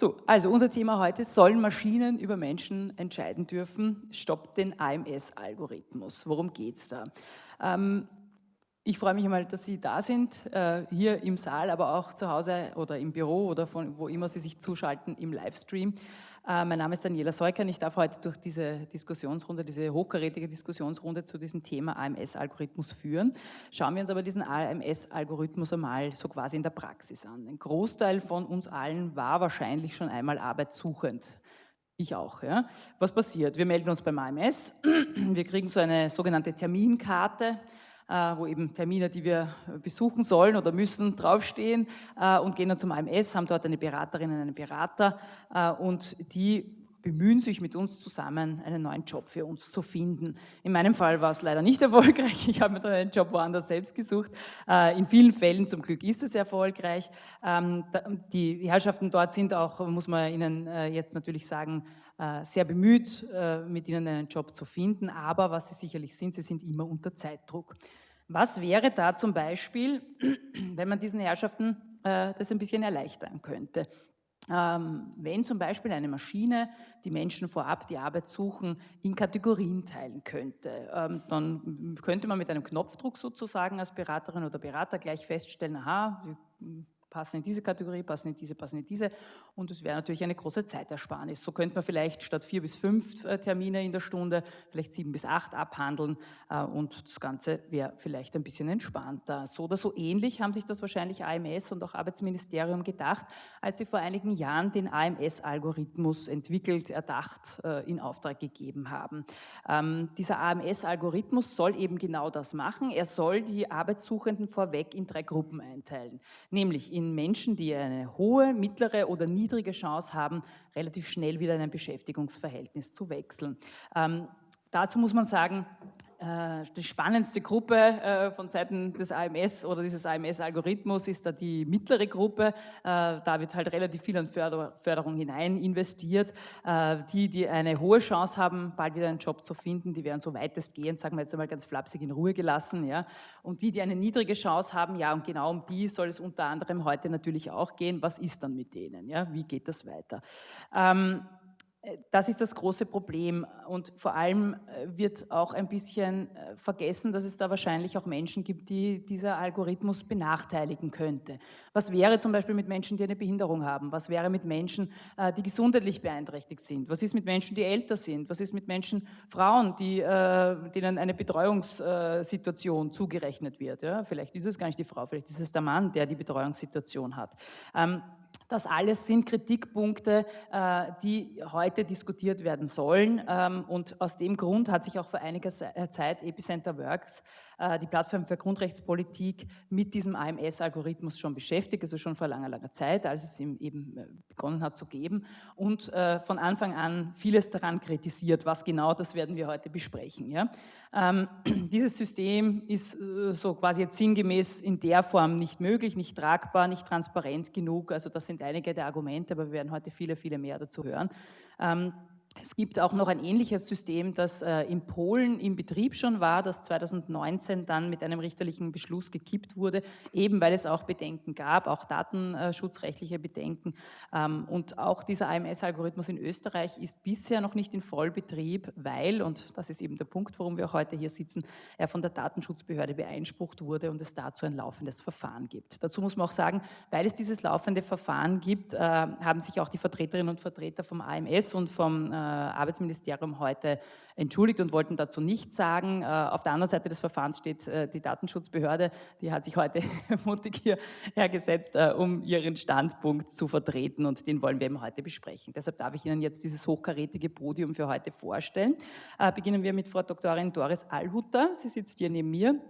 So, also unser Thema heute, sollen Maschinen über Menschen entscheiden dürfen? Stoppt den AMS-Algorithmus. Worum geht es da? Ähm, ich freue mich einmal, dass Sie da sind, äh, hier im Saal, aber auch zu Hause oder im Büro oder von wo immer Sie sich zuschalten im Livestream. Äh, mein Name ist Daniela Seuker und ich darf heute durch diese Diskussionsrunde, diese hochkarätige Diskussionsrunde zu diesem Thema AMS-Algorithmus führen. Schauen wir uns aber diesen AMS-Algorithmus einmal so quasi in der Praxis an. Ein Großteil von uns allen war wahrscheinlich schon einmal arbeitssuchend. Ich auch. Ja. Was passiert? Wir melden uns beim AMS, wir kriegen so eine sogenannte Terminkarte, wo eben Termine, die wir besuchen sollen oder müssen, draufstehen äh, und gehen dann zum AMS, haben dort eine Beraterin und einen Berater äh, und die bemühen sich mit uns zusammen, einen neuen Job für uns zu finden. In meinem Fall war es leider nicht erfolgreich. Ich habe mir dann einen Job woanders selbst gesucht. In vielen Fällen zum Glück ist es erfolgreich. Ähm, die Herrschaften dort sind auch, muss man Ihnen jetzt natürlich sagen, sehr bemüht, mit Ihnen einen Job zu finden. Aber was Sie sicherlich sind, Sie sind immer unter Zeitdruck. Was wäre da zum Beispiel, wenn man diesen Herrschaften äh, das ein bisschen erleichtern könnte? Ähm, wenn zum Beispiel eine Maschine die Menschen vorab, die Arbeit suchen, in Kategorien teilen könnte, ähm, dann könnte man mit einem Knopfdruck sozusagen als Beraterin oder Berater gleich feststellen, aha, passen in diese Kategorie, passen in diese, passen in diese. Und es wäre natürlich eine große Zeitersparnis. So könnte man vielleicht statt vier bis fünf äh, Termine in der Stunde vielleicht sieben bis acht abhandeln äh, und das Ganze wäre vielleicht ein bisschen entspannter. So oder so ähnlich haben sich das wahrscheinlich AMS und auch Arbeitsministerium gedacht, als sie vor einigen Jahren den AMS-Algorithmus entwickelt, erdacht, äh, in Auftrag gegeben haben. Ähm, dieser AMS-Algorithmus soll eben genau das machen. Er soll die Arbeitssuchenden vorweg in drei Gruppen einteilen, nämlich in in Menschen, die eine hohe, mittlere oder niedrige Chance haben, relativ schnell wieder in ein Beschäftigungsverhältnis zu wechseln. Ähm, dazu muss man sagen, äh, die spannendste Gruppe äh, von Seiten des AMS oder dieses AMS-Algorithmus ist da die mittlere Gruppe. Äh, da wird halt relativ viel an Förderung hinein investiert. Die, die eine hohe Chance haben, bald wieder einen Job zu finden, die werden so weitestgehend, sagen wir jetzt einmal ganz flapsig, in Ruhe gelassen. Ja. Und die, die eine niedrige Chance haben, ja, und genau um die soll es unter anderem heute natürlich auch gehen. Was ist dann mit denen? Ja? Wie geht das weiter? Ähm, äh, das ist das große Problem und vor allem äh, wird auch ein bisschen äh, vergessen, dass es da wahrscheinlich auch Menschen gibt, die dieser Algorithmus benachteiligen könnte. Was wäre zum Beispiel mit Menschen, die eine Behinderung haben? Was wäre mit Menschen, die gesundheitlich beeinträchtigt sind? Was ist mit Menschen, die älter sind? Was ist mit Menschen, Frauen, die, denen eine Betreuungssituation zugerechnet wird? Ja, vielleicht ist es gar nicht die Frau, vielleicht ist es der Mann, der die Betreuungssituation hat. Das alles sind Kritikpunkte, äh, die heute diskutiert werden sollen. Ähm, und aus dem Grund hat sich auch vor einiger äh, Zeit Epicenter Works die Plattform für Grundrechtspolitik mit diesem AMS-Algorithmus schon beschäftigt, also schon vor langer, langer Zeit, als es eben äh, begonnen hat zu geben und äh, von Anfang an vieles daran kritisiert, was genau, das werden wir heute besprechen. Ja? Ähm, dieses System ist so quasi jetzt sinngemäß in der Form nicht möglich, nicht tragbar, nicht transparent genug, also das sind einige der Argumente, aber wir werden heute viele, viele mehr dazu hören. Es gibt auch noch ein ähnliches System, das äh, in Polen im Betrieb schon war, das 2019 dann mit einem richterlichen Beschluss gekippt wurde, eben weil es auch Bedenken gab, auch datenschutzrechtliche Bedenken. Ähm, und auch dieser AMS-Algorithmus in Österreich ist bisher noch nicht in Vollbetrieb, weil, und das ist eben der Punkt, warum wir auch heute hier sitzen, er von der Datenschutzbehörde beeinsprucht wurde und es dazu ein laufendes Verfahren gibt. Dazu muss man auch sagen, weil es dieses laufende Verfahren gibt, äh, haben sich auch die Vertreterinnen und Vertreter vom AMS und vom äh, Arbeitsministerium heute entschuldigt und wollten dazu nichts sagen. Äh, auf der anderen Seite des Verfahrens steht äh, die Datenschutzbehörde, die hat sich heute mutig hierher gesetzt, äh, um ihren Standpunkt zu vertreten und den wollen wir eben heute besprechen. Deshalb darf ich Ihnen jetzt dieses hochkarätige Podium für heute vorstellen. Beginnen wir mit Frau Doktorin Doris Allhutter. Sie sitzt hier neben mir.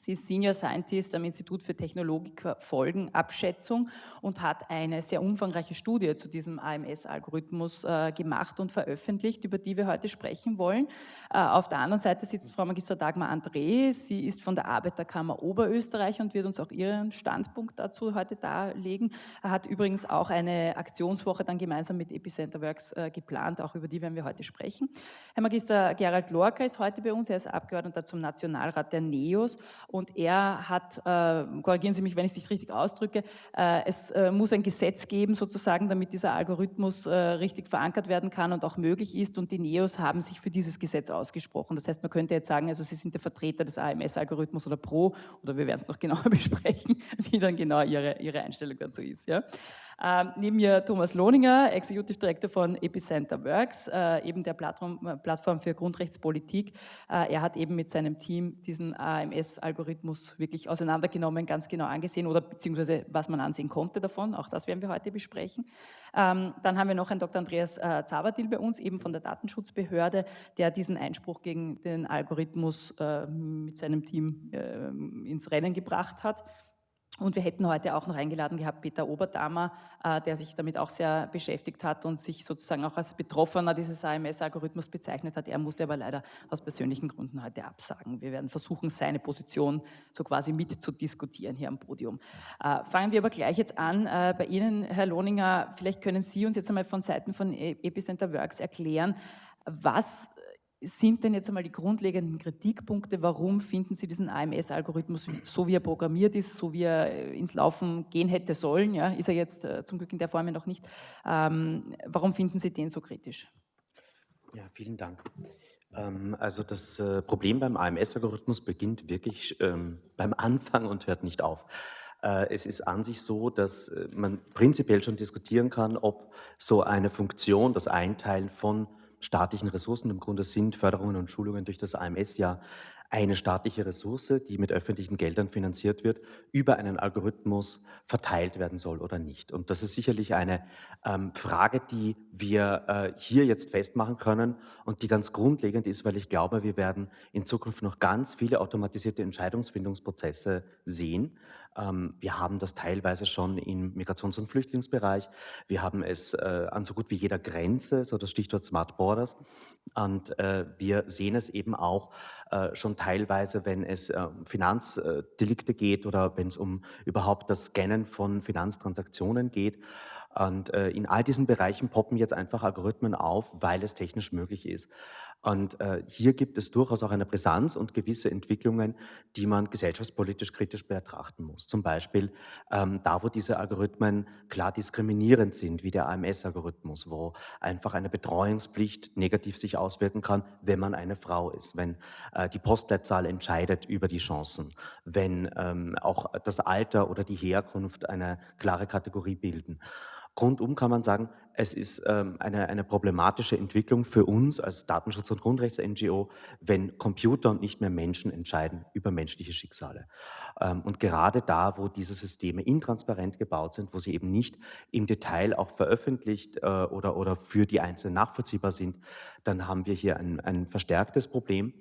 Sie ist Senior Scientist am Institut für Technologiefolgenabschätzung und hat eine sehr umfangreiche Studie zu diesem AMS-Algorithmus äh, gemacht und veröffentlicht, über die wir heute sprechen wollen. Äh, auf der anderen Seite sitzt Frau Magister Dagmar André. Sie ist von der Arbeiterkammer Oberösterreich und wird uns auch ihren Standpunkt dazu heute darlegen. Er hat übrigens auch eine Aktionswoche dann gemeinsam mit Epicenter Works äh, geplant, auch über die werden wir heute sprechen. Herr Magister Gerald Lorca ist heute bei uns. Er ist Abgeordneter zum Nationalrat der NEOS Und er hat, äh, korrigieren Sie mich, wenn ich es nicht richtig ausdrücke, äh, es äh, muss ein Gesetz geben sozusagen, damit dieser Algorithmus äh, richtig verankert werden kann und auch möglich ist. Und die NEOS haben sich für dieses Gesetz ausgesprochen. Das heißt, man könnte jetzt sagen, also Sie sind der Vertreter des AMS-Algorithmus oder Pro, oder wir werden es noch genauer besprechen, wie dann genau Ihre, Ihre Einstellung dazu ist. Ja? Ähm, neben mir Thomas Lohninger, Executive Director von Epicenter Works, äh, eben der Plattform, äh, Plattform für Grundrechtspolitik. Äh, er hat eben mit seinem Team diesen AMS-Algorithmus wirklich auseinandergenommen, ganz genau angesehen oder beziehungsweise was man ansehen konnte davon. Auch das werden wir heute besprechen. Ähm, dann haben wir noch einen Dr. Andreas äh, Zavadil bei uns, eben von der Datenschutzbehörde, der diesen Einspruch gegen den Algorithmus äh, mit seinem Team äh, ins Rennen gebracht hat. Und wir hätten heute auch noch eingeladen gehabt Peter Oberdamer, äh, der sich damit auch sehr beschäftigt hat und sich sozusagen auch als Betroffener dieses AMS-Algorithmus bezeichnet hat. Er musste aber leider aus persönlichen Gründen heute absagen. Wir werden versuchen, seine Position so quasi mit zu diskutieren hier am Podium. Äh, fangen wir aber gleich jetzt an äh, bei Ihnen, Herr Lohninger. Vielleicht können Sie uns jetzt einmal von Seiten von e-, Epicenter Works erklären, was sind denn jetzt einmal die grundlegenden Kritikpunkte, warum finden Sie diesen AMS-Algorithmus, so wie er programmiert ist, so wie er äh, ins Laufen gehen hätte sollen, ja, ist er jetzt äh, zum Glück in der Form ja noch nicht, ähm, warum finden Sie den so kritisch? Ja, vielen Dank. Ähm, also das äh, Problem beim AMS-Algorithmus beginnt wirklich ähm, beim Anfang und hört nicht auf. Es ist an sich so, dass man prinzipiell schon diskutieren kann, ob so eine Funktion, das Einteilen von staatlichen Ressourcen. Im Grunde sind Förderungen und Schulungen durch das AMS ja eine staatliche Ressource, die mit öffentlichen Geldern finanziert wird, über einen Algorithmus verteilt werden soll oder nicht. Und das ist sicherlich eine ähm, Frage, die wir äh, hier jetzt festmachen können und die ganz grundlegend ist, weil ich glaube, wir werden in Zukunft noch ganz viele automatisierte Entscheidungsfindungsprozesse sehen. Ähm, wir haben das teilweise schon im Migrations- und Flüchtlingsbereich. Wir haben es äh, an so gut wie jeder Grenze, so das Stichwort Smart Borders. Und äh, wir sehen es eben auch äh, schon teilweise, wenn es um ähm, Finanzdelikte geht oder wenn es um überhaupt das Scannen von Finanztransaktionen geht. Und in all diesen Bereichen poppen jetzt einfach Algorithmen auf, weil es technisch möglich ist. Und äh, hier gibt es durchaus auch eine Brisanz und gewisse Entwicklungen, die man gesellschaftspolitisch kritisch betrachten muss. Zum Beispiel ähm, da, wo diese Algorithmen klar diskriminierend sind, wie der AMS-Algorithmus, wo einfach eine Betreuungspflicht negativ sich auswirken kann, wenn man eine Frau ist, wenn äh, die Postleitzahl entscheidet über die Chancen, wenn ähm, auch das Alter oder die Herkunft eine klare Kategorie bilden. Rundum kann man sagen, es ist ähm, eine, eine problematische Entwicklung für uns als Datenschutz- und Grundrechts-NGO, wenn Computer und nicht mehr Menschen entscheiden über menschliche Schicksale. Ähm, und gerade da, wo diese Systeme intransparent gebaut sind, wo sie eben nicht im Detail auch veröffentlicht äh, oder, oder für die Einzelnen nachvollziehbar sind, dann haben wir hier ein, ein verstärktes Problem.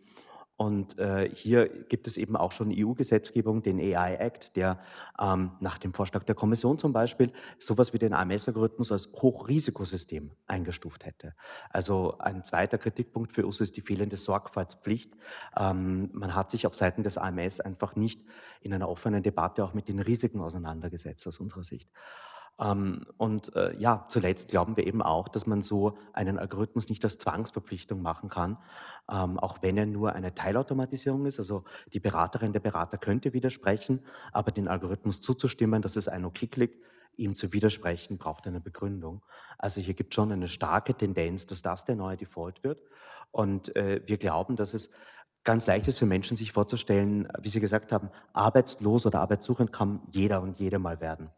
Und äh, hier gibt es eben auch schon EU-Gesetzgebung, den AI Act, der ähm, nach dem Vorschlag der Kommission zum Beispiel sowas wie den AMS-Algorithmus als Hochrisikosystem eingestuft hätte. Also ein zweiter Kritikpunkt für uns ist die fehlende Sorgfaltspflicht. Ähm, man hat sich auf Seiten des AMS einfach nicht in einer offenen Debatte auch mit den Risiken auseinandergesetzt aus unserer Sicht. Ähm, und äh, ja, zuletzt glauben wir eben auch, dass man so einen Algorithmus nicht als Zwangsverpflichtung machen kann, ähm, auch wenn er nur eine Teilautomatisierung ist. Also die Beraterin, der Berater könnte widersprechen, aber den Algorithmus zuzustimmen, dass es ein Okay-Klick, ihm zu widersprechen, braucht eine Begründung. Also hier gibt es schon eine starke Tendenz, dass das der neue Default wird. Und äh, wir glauben, dass es ganz leicht ist für Menschen, sich vorzustellen, wie Sie gesagt haben, arbeitslos oder arbeitssuchend kann jeder und jede mal werden.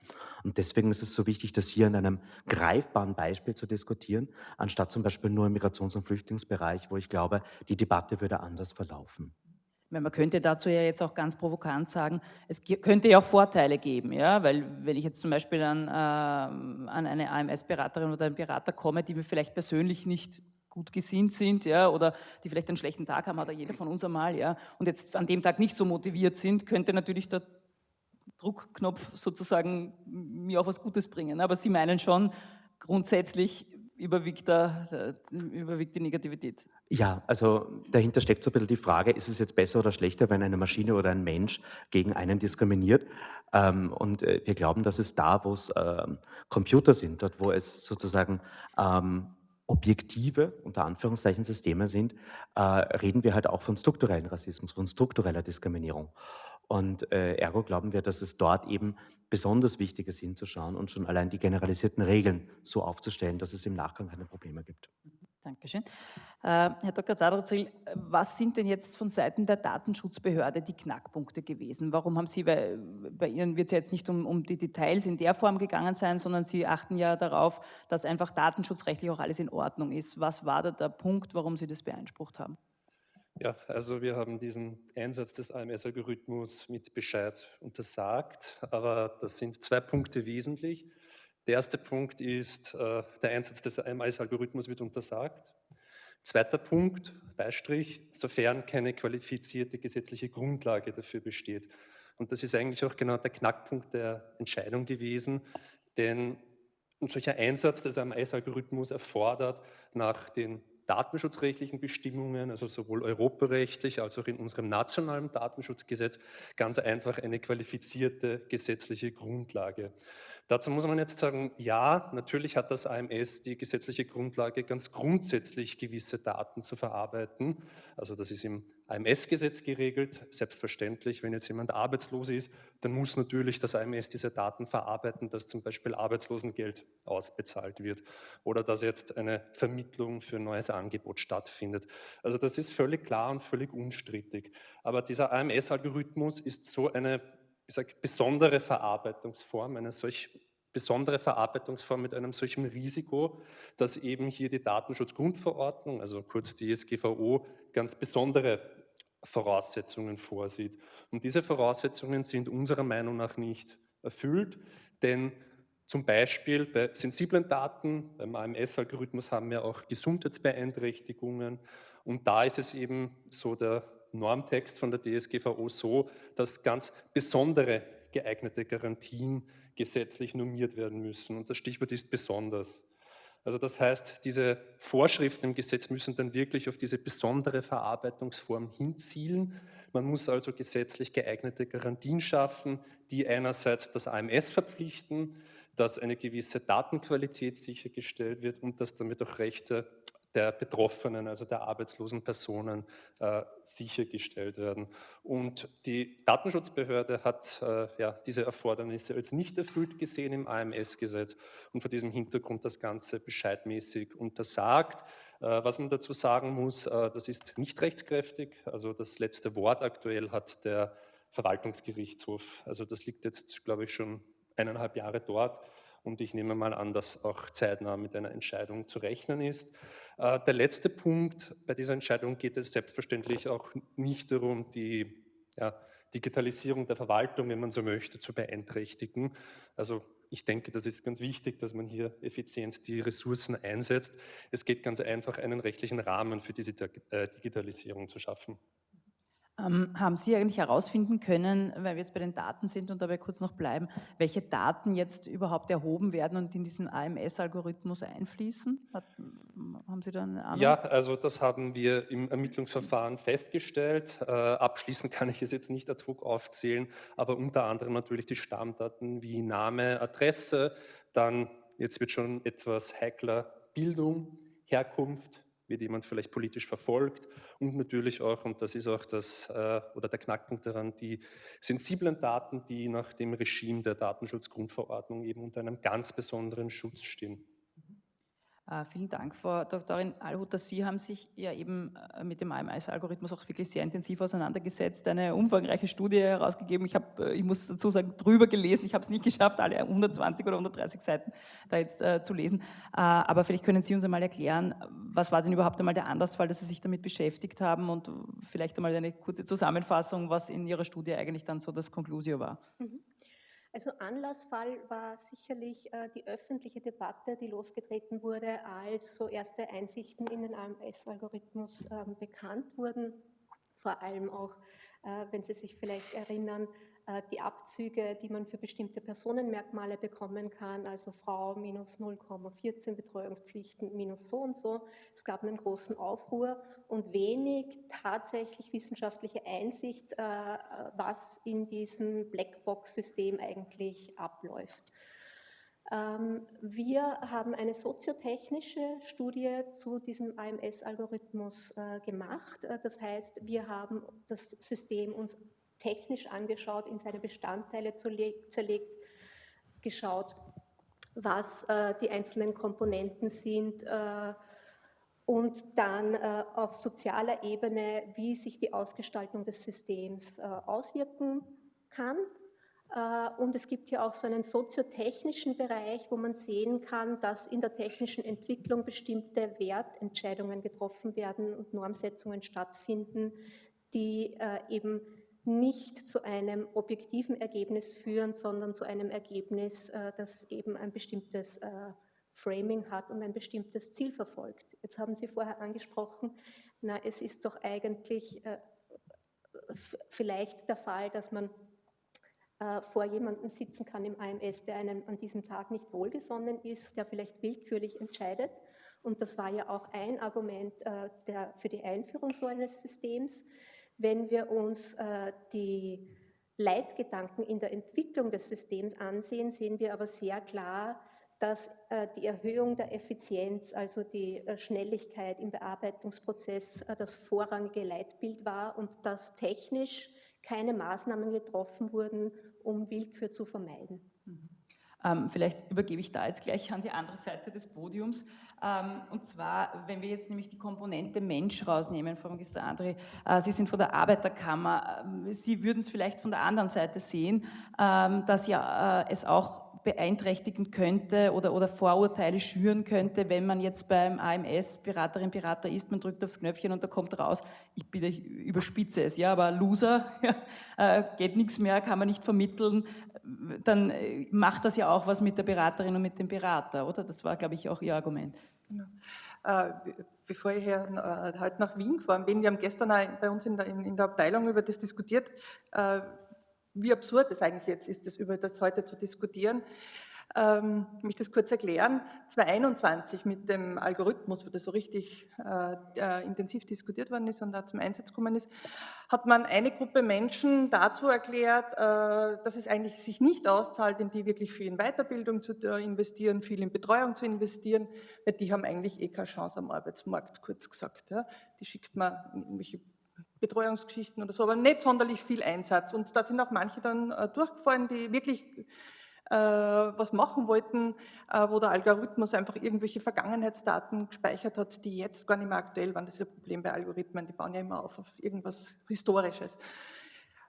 Und deswegen ist es so wichtig, das hier in einem greifbaren Beispiel zu diskutieren, anstatt zum Beispiel nur im Migrations- und Flüchtlingsbereich, wo ich glaube, die Debatte würde anders verlaufen. Man könnte dazu ja jetzt auch ganz provokant sagen, es könnte ja auch Vorteile geben, ja, weil wenn ich jetzt zum Beispiel an, äh, an eine AMS-Beraterin oder einen Berater komme, die mir vielleicht persönlich nicht gut gesinnt sind, ja, oder die vielleicht einen schlechten Tag haben, hat jeder von uns einmal, ja, und jetzt an dem Tag nicht so motiviert sind, könnte natürlich der Druckknopf sozusagen mir auch was Gutes bringen. Aber Sie meinen schon, grundsätzlich überwiegt, da, überwiegt die Negativität. Ja, also dahinter steckt so ein bisschen die Frage, ist es jetzt besser oder schlechter, wenn eine Maschine oder ein Mensch gegen einen diskriminiert? Ähm, und äh, wir glauben, dass es da, wo es äh, Computer sind, dort wo es sozusagen ähm, objektive, unter Anführungszeichen, Systeme sind, äh, reden wir halt auch von strukturellen Rassismus, von struktureller Diskriminierung. Und äh, ergo glauben wir, dass es dort eben besonders wichtig ist, hinzuschauen und schon allein die generalisierten Regeln so aufzustellen, dass es im Nachgang keine Probleme gibt. Dankeschön. Äh, Herr Dr. Zadrazil, was sind denn jetzt von Seiten der Datenschutzbehörde die Knackpunkte gewesen? Warum haben Sie, weil bei Ihnen wird es ja jetzt nicht um, um die Details in der Form gegangen sein, sondern Sie achten ja darauf, dass einfach datenschutzrechtlich auch alles in Ordnung ist. Was war da der Punkt, warum Sie das beansprucht haben? Ja, also wir haben diesen Einsatz des AMS-Algorithmus mit Bescheid untersagt, aber das sind zwei Punkte wesentlich. Der erste Punkt ist, äh, der Einsatz des AMS-Algorithmus wird untersagt. Zweiter Punkt, Beistrich, sofern keine qualifizierte gesetzliche Grundlage dafür besteht. Und das ist eigentlich auch genau der Knackpunkt der Entscheidung gewesen, denn ein solcher Einsatz des AMS-Algorithmus erfordert nach den datenschutzrechtlichen Bestimmungen, also sowohl europarechtlich als auch in unserem nationalen Datenschutzgesetz, ganz einfach eine qualifizierte gesetzliche Grundlage. Dazu muss man jetzt sagen, ja, natürlich hat das AMS die gesetzliche Grundlage, ganz grundsätzlich gewisse Daten zu verarbeiten. Also das ist im AMS-Gesetz geregelt. Selbstverständlich, wenn jetzt jemand arbeitslos ist, dann muss natürlich das AMS diese Daten verarbeiten, dass zum Beispiel Arbeitslosengeld ausbezahlt wird oder dass jetzt eine Vermittlung für ein neues Angebot stattfindet. Also das ist völlig klar und völlig unstrittig. Aber dieser AMS-Algorithmus ist so eine ich sage, besondere Verarbeitungsform, eine solch besondere Verarbeitungsform mit einem solchen Risiko, dass eben hier die Datenschutzgrundverordnung, also kurz die SGVO, ganz besondere Voraussetzungen vorsieht. Und diese Voraussetzungen sind unserer Meinung nach nicht erfüllt, denn zum Beispiel bei sensiblen Daten, beim AMS-Algorithmus haben wir auch Gesundheitsbeeinträchtigungen und da ist es eben so der Normtext von der DSGVO so, dass ganz besondere geeignete Garantien gesetzlich normiert werden müssen. Und das Stichwort ist besonders. Also das heißt, diese Vorschriften im Gesetz müssen dann wirklich auf diese besondere Verarbeitungsform hinzielen. Man muss also gesetzlich geeignete Garantien schaffen, die einerseits das AMS verpflichten, dass eine gewisse Datenqualität sichergestellt wird und dass damit auch Rechte der Betroffenen, also der arbeitslosen Personen, äh, sichergestellt werden. Und die Datenschutzbehörde hat äh, ja, diese Erfordernisse als nicht erfüllt gesehen im AMS-Gesetz und vor diesem Hintergrund das Ganze bescheidmäßig untersagt. Äh, was man dazu sagen muss, äh, das ist nicht rechtskräftig. Also das letzte Wort aktuell hat der Verwaltungsgerichtshof. Also das liegt jetzt, glaube ich, schon eineinhalb Jahre dort. Und ich nehme mal an, dass auch zeitnah mit einer Entscheidung zu rechnen ist. Äh, der letzte Punkt, bei dieser Entscheidung geht es selbstverständlich auch nicht darum, die ja, Digitalisierung der Verwaltung, wenn man so möchte, zu beeinträchtigen. Also ich denke, das ist ganz wichtig, dass man hier effizient die Ressourcen einsetzt. Es geht ganz einfach, einen rechtlichen Rahmen für diese äh, Digitalisierung zu schaffen. Ähm, haben Sie eigentlich herausfinden können, weil wir jetzt bei den Daten sind und dabei kurz noch bleiben, welche Daten jetzt überhaupt erhoben werden und in diesen AMS-Algorithmus einfließen? Hat, haben Sie da eine Ahnung? Ja, also das haben wir im Ermittlungsverfahren festgestellt. Äh, abschließend kann ich es jetzt nicht ad hoc aufzählen, aber unter anderem natürlich die Stammdaten wie Name, Adresse, dann, jetzt wird schon etwas heikler, Bildung, Herkunft, wird jemand vielleicht politisch verfolgt und natürlich auch, und das ist auch das äh, oder der Knackpunkt daran, die sensiblen Daten, die nach dem Regime der Datenschutzgrundverordnung eben unter einem ganz besonderen Schutz stehen. Äh, vielen Dank, Frau Doktorin Alhuter. Sie haben sich ja eben äh, mit dem AMS-Algorithmus auch wirklich sehr intensiv auseinandergesetzt, eine umfangreiche Studie herausgegeben. Ich habe, äh, ich muss dazu sagen, drüber gelesen. Ich habe es nicht geschafft, alle 120 oder 130 Seiten da jetzt äh, zu lesen. Äh, aber vielleicht können Sie uns einmal erklären, was war denn überhaupt einmal der Anlassfall, dass Sie sich damit beschäftigt haben und vielleicht einmal eine kurze Zusammenfassung, was in Ihrer Studie eigentlich dann so das Conclusio war. Mhm. Also Anlassfall war sicherlich äh, die öffentliche Debatte, die losgetreten wurde, als so erste Einsichten in den AMS-Algorithmus äh, bekannt wurden. Vor allem auch, äh, wenn Sie sich vielleicht erinnern, die Abzüge, die man für bestimmte Personenmerkmale bekommen kann, also Frau minus 0,14, Betreuungspflichten minus so und so. Es gab einen großen Aufruhr und wenig tatsächlich wissenschaftliche Einsicht, äh, was in diesem Blackbox-System eigentlich abläuft. Ähm, wir haben eine soziotechnische Studie zu diesem AMS-Algorithmus äh, gemacht. Das heißt, wir haben das System uns technisch angeschaut, in seine Bestandteile zerlegt, geschaut, was äh, die einzelnen Komponenten sind äh, und dann äh, auf sozialer Ebene, wie sich die Ausgestaltung des Systems äh, auswirken kann. Äh, und es gibt hier auch so einen soziotechnischen Bereich, wo man sehen kann, dass in der technischen Entwicklung bestimmte Wertentscheidungen getroffen werden und Normsetzungen stattfinden, die äh, eben nicht zu einem objektiven Ergebnis führen, sondern zu einem Ergebnis, äh, das eben ein bestimmtes äh, Framing hat und ein bestimmtes Ziel verfolgt. Jetzt haben Sie vorher angesprochen, na, es ist doch eigentlich äh, vielleicht der Fall, dass man vor jemandem sitzen kann im AMS, der einem an diesem Tag nicht wohlgesonnen ist, der vielleicht willkürlich entscheidet. Und das war ja auch ein Argument der, für die Einführung so eines Systems. Wenn wir uns äh, die Leitgedanken in der Entwicklung des Systems ansehen, sehen wir aber sehr klar, dass äh, die Erhöhung der Effizienz, also die äh, Schnelligkeit im Bearbeitungsprozess äh, das vorrangige Leitbild war und dass technisch keine Maßnahmen getroffen wurden, um Willkür zu vermeiden. Ähm, vielleicht übergebe ich da jetzt gleich an die andere Seite des Podiums. Ähm, und zwar, wenn wir jetzt nämlich die Komponente Mensch rausnehmen, Frau Magister André, äh, Sie sind von der Arbeiterkammer, ähm, Sie würden es vielleicht von der anderen Seite sehen, ähm, dass ja äh, es auch beeinträchtigen könnte oder, oder Vorurteile schüren könnte, wenn man jetzt beim AMS Beraterin, Berater ist, man drückt aufs Knöpfchen und da kommt raus, ich ich überspitze es, ja, aber Loser, ja, äh, geht nichts mehr, kann man nicht vermitteln, dann äh, macht das ja auch was mit der Beraterin und mit dem Berater, oder? Das war, glaube ich, auch Ihr Argument. Genau. Äh, bevor ich hier, äh, heute nach Wien gefahren bin, wir haben gestern bei uns in der, in, in der Abteilung über das diskutiert, äh, wie absurd es eigentlich jetzt ist, das über das heute zu diskutieren. Ähm, ich möchte das kurz erklären. 2021 mit dem Algorithmus, wo das so richtig äh, äh, intensiv diskutiert worden ist und da zum Einsatz gekommen ist, hat man eine Gruppe Menschen dazu erklärt, äh, dass es eigentlich sich nicht auszahlt, in die wirklich viel in Weiterbildung zu äh, investieren, viel in Betreuung zu investieren, weil die haben eigentlich eh keine Chance am Arbeitsmarkt, kurz gesagt. Ja. Die schickt man in irgendwelche Betreuungsgeschichten oder so, aber nicht sonderlich viel Einsatz. Und da sind auch manche dann äh, durchgefallen, die wirklich äh, was machen wollten, äh, wo der Algorithmus einfach irgendwelche Vergangenheitsdaten gespeichert hat, die jetzt gar nicht mehr aktuell waren. Das ist ein Problem bei Algorithmen, die bauen ja immer auf auf irgendwas Historisches.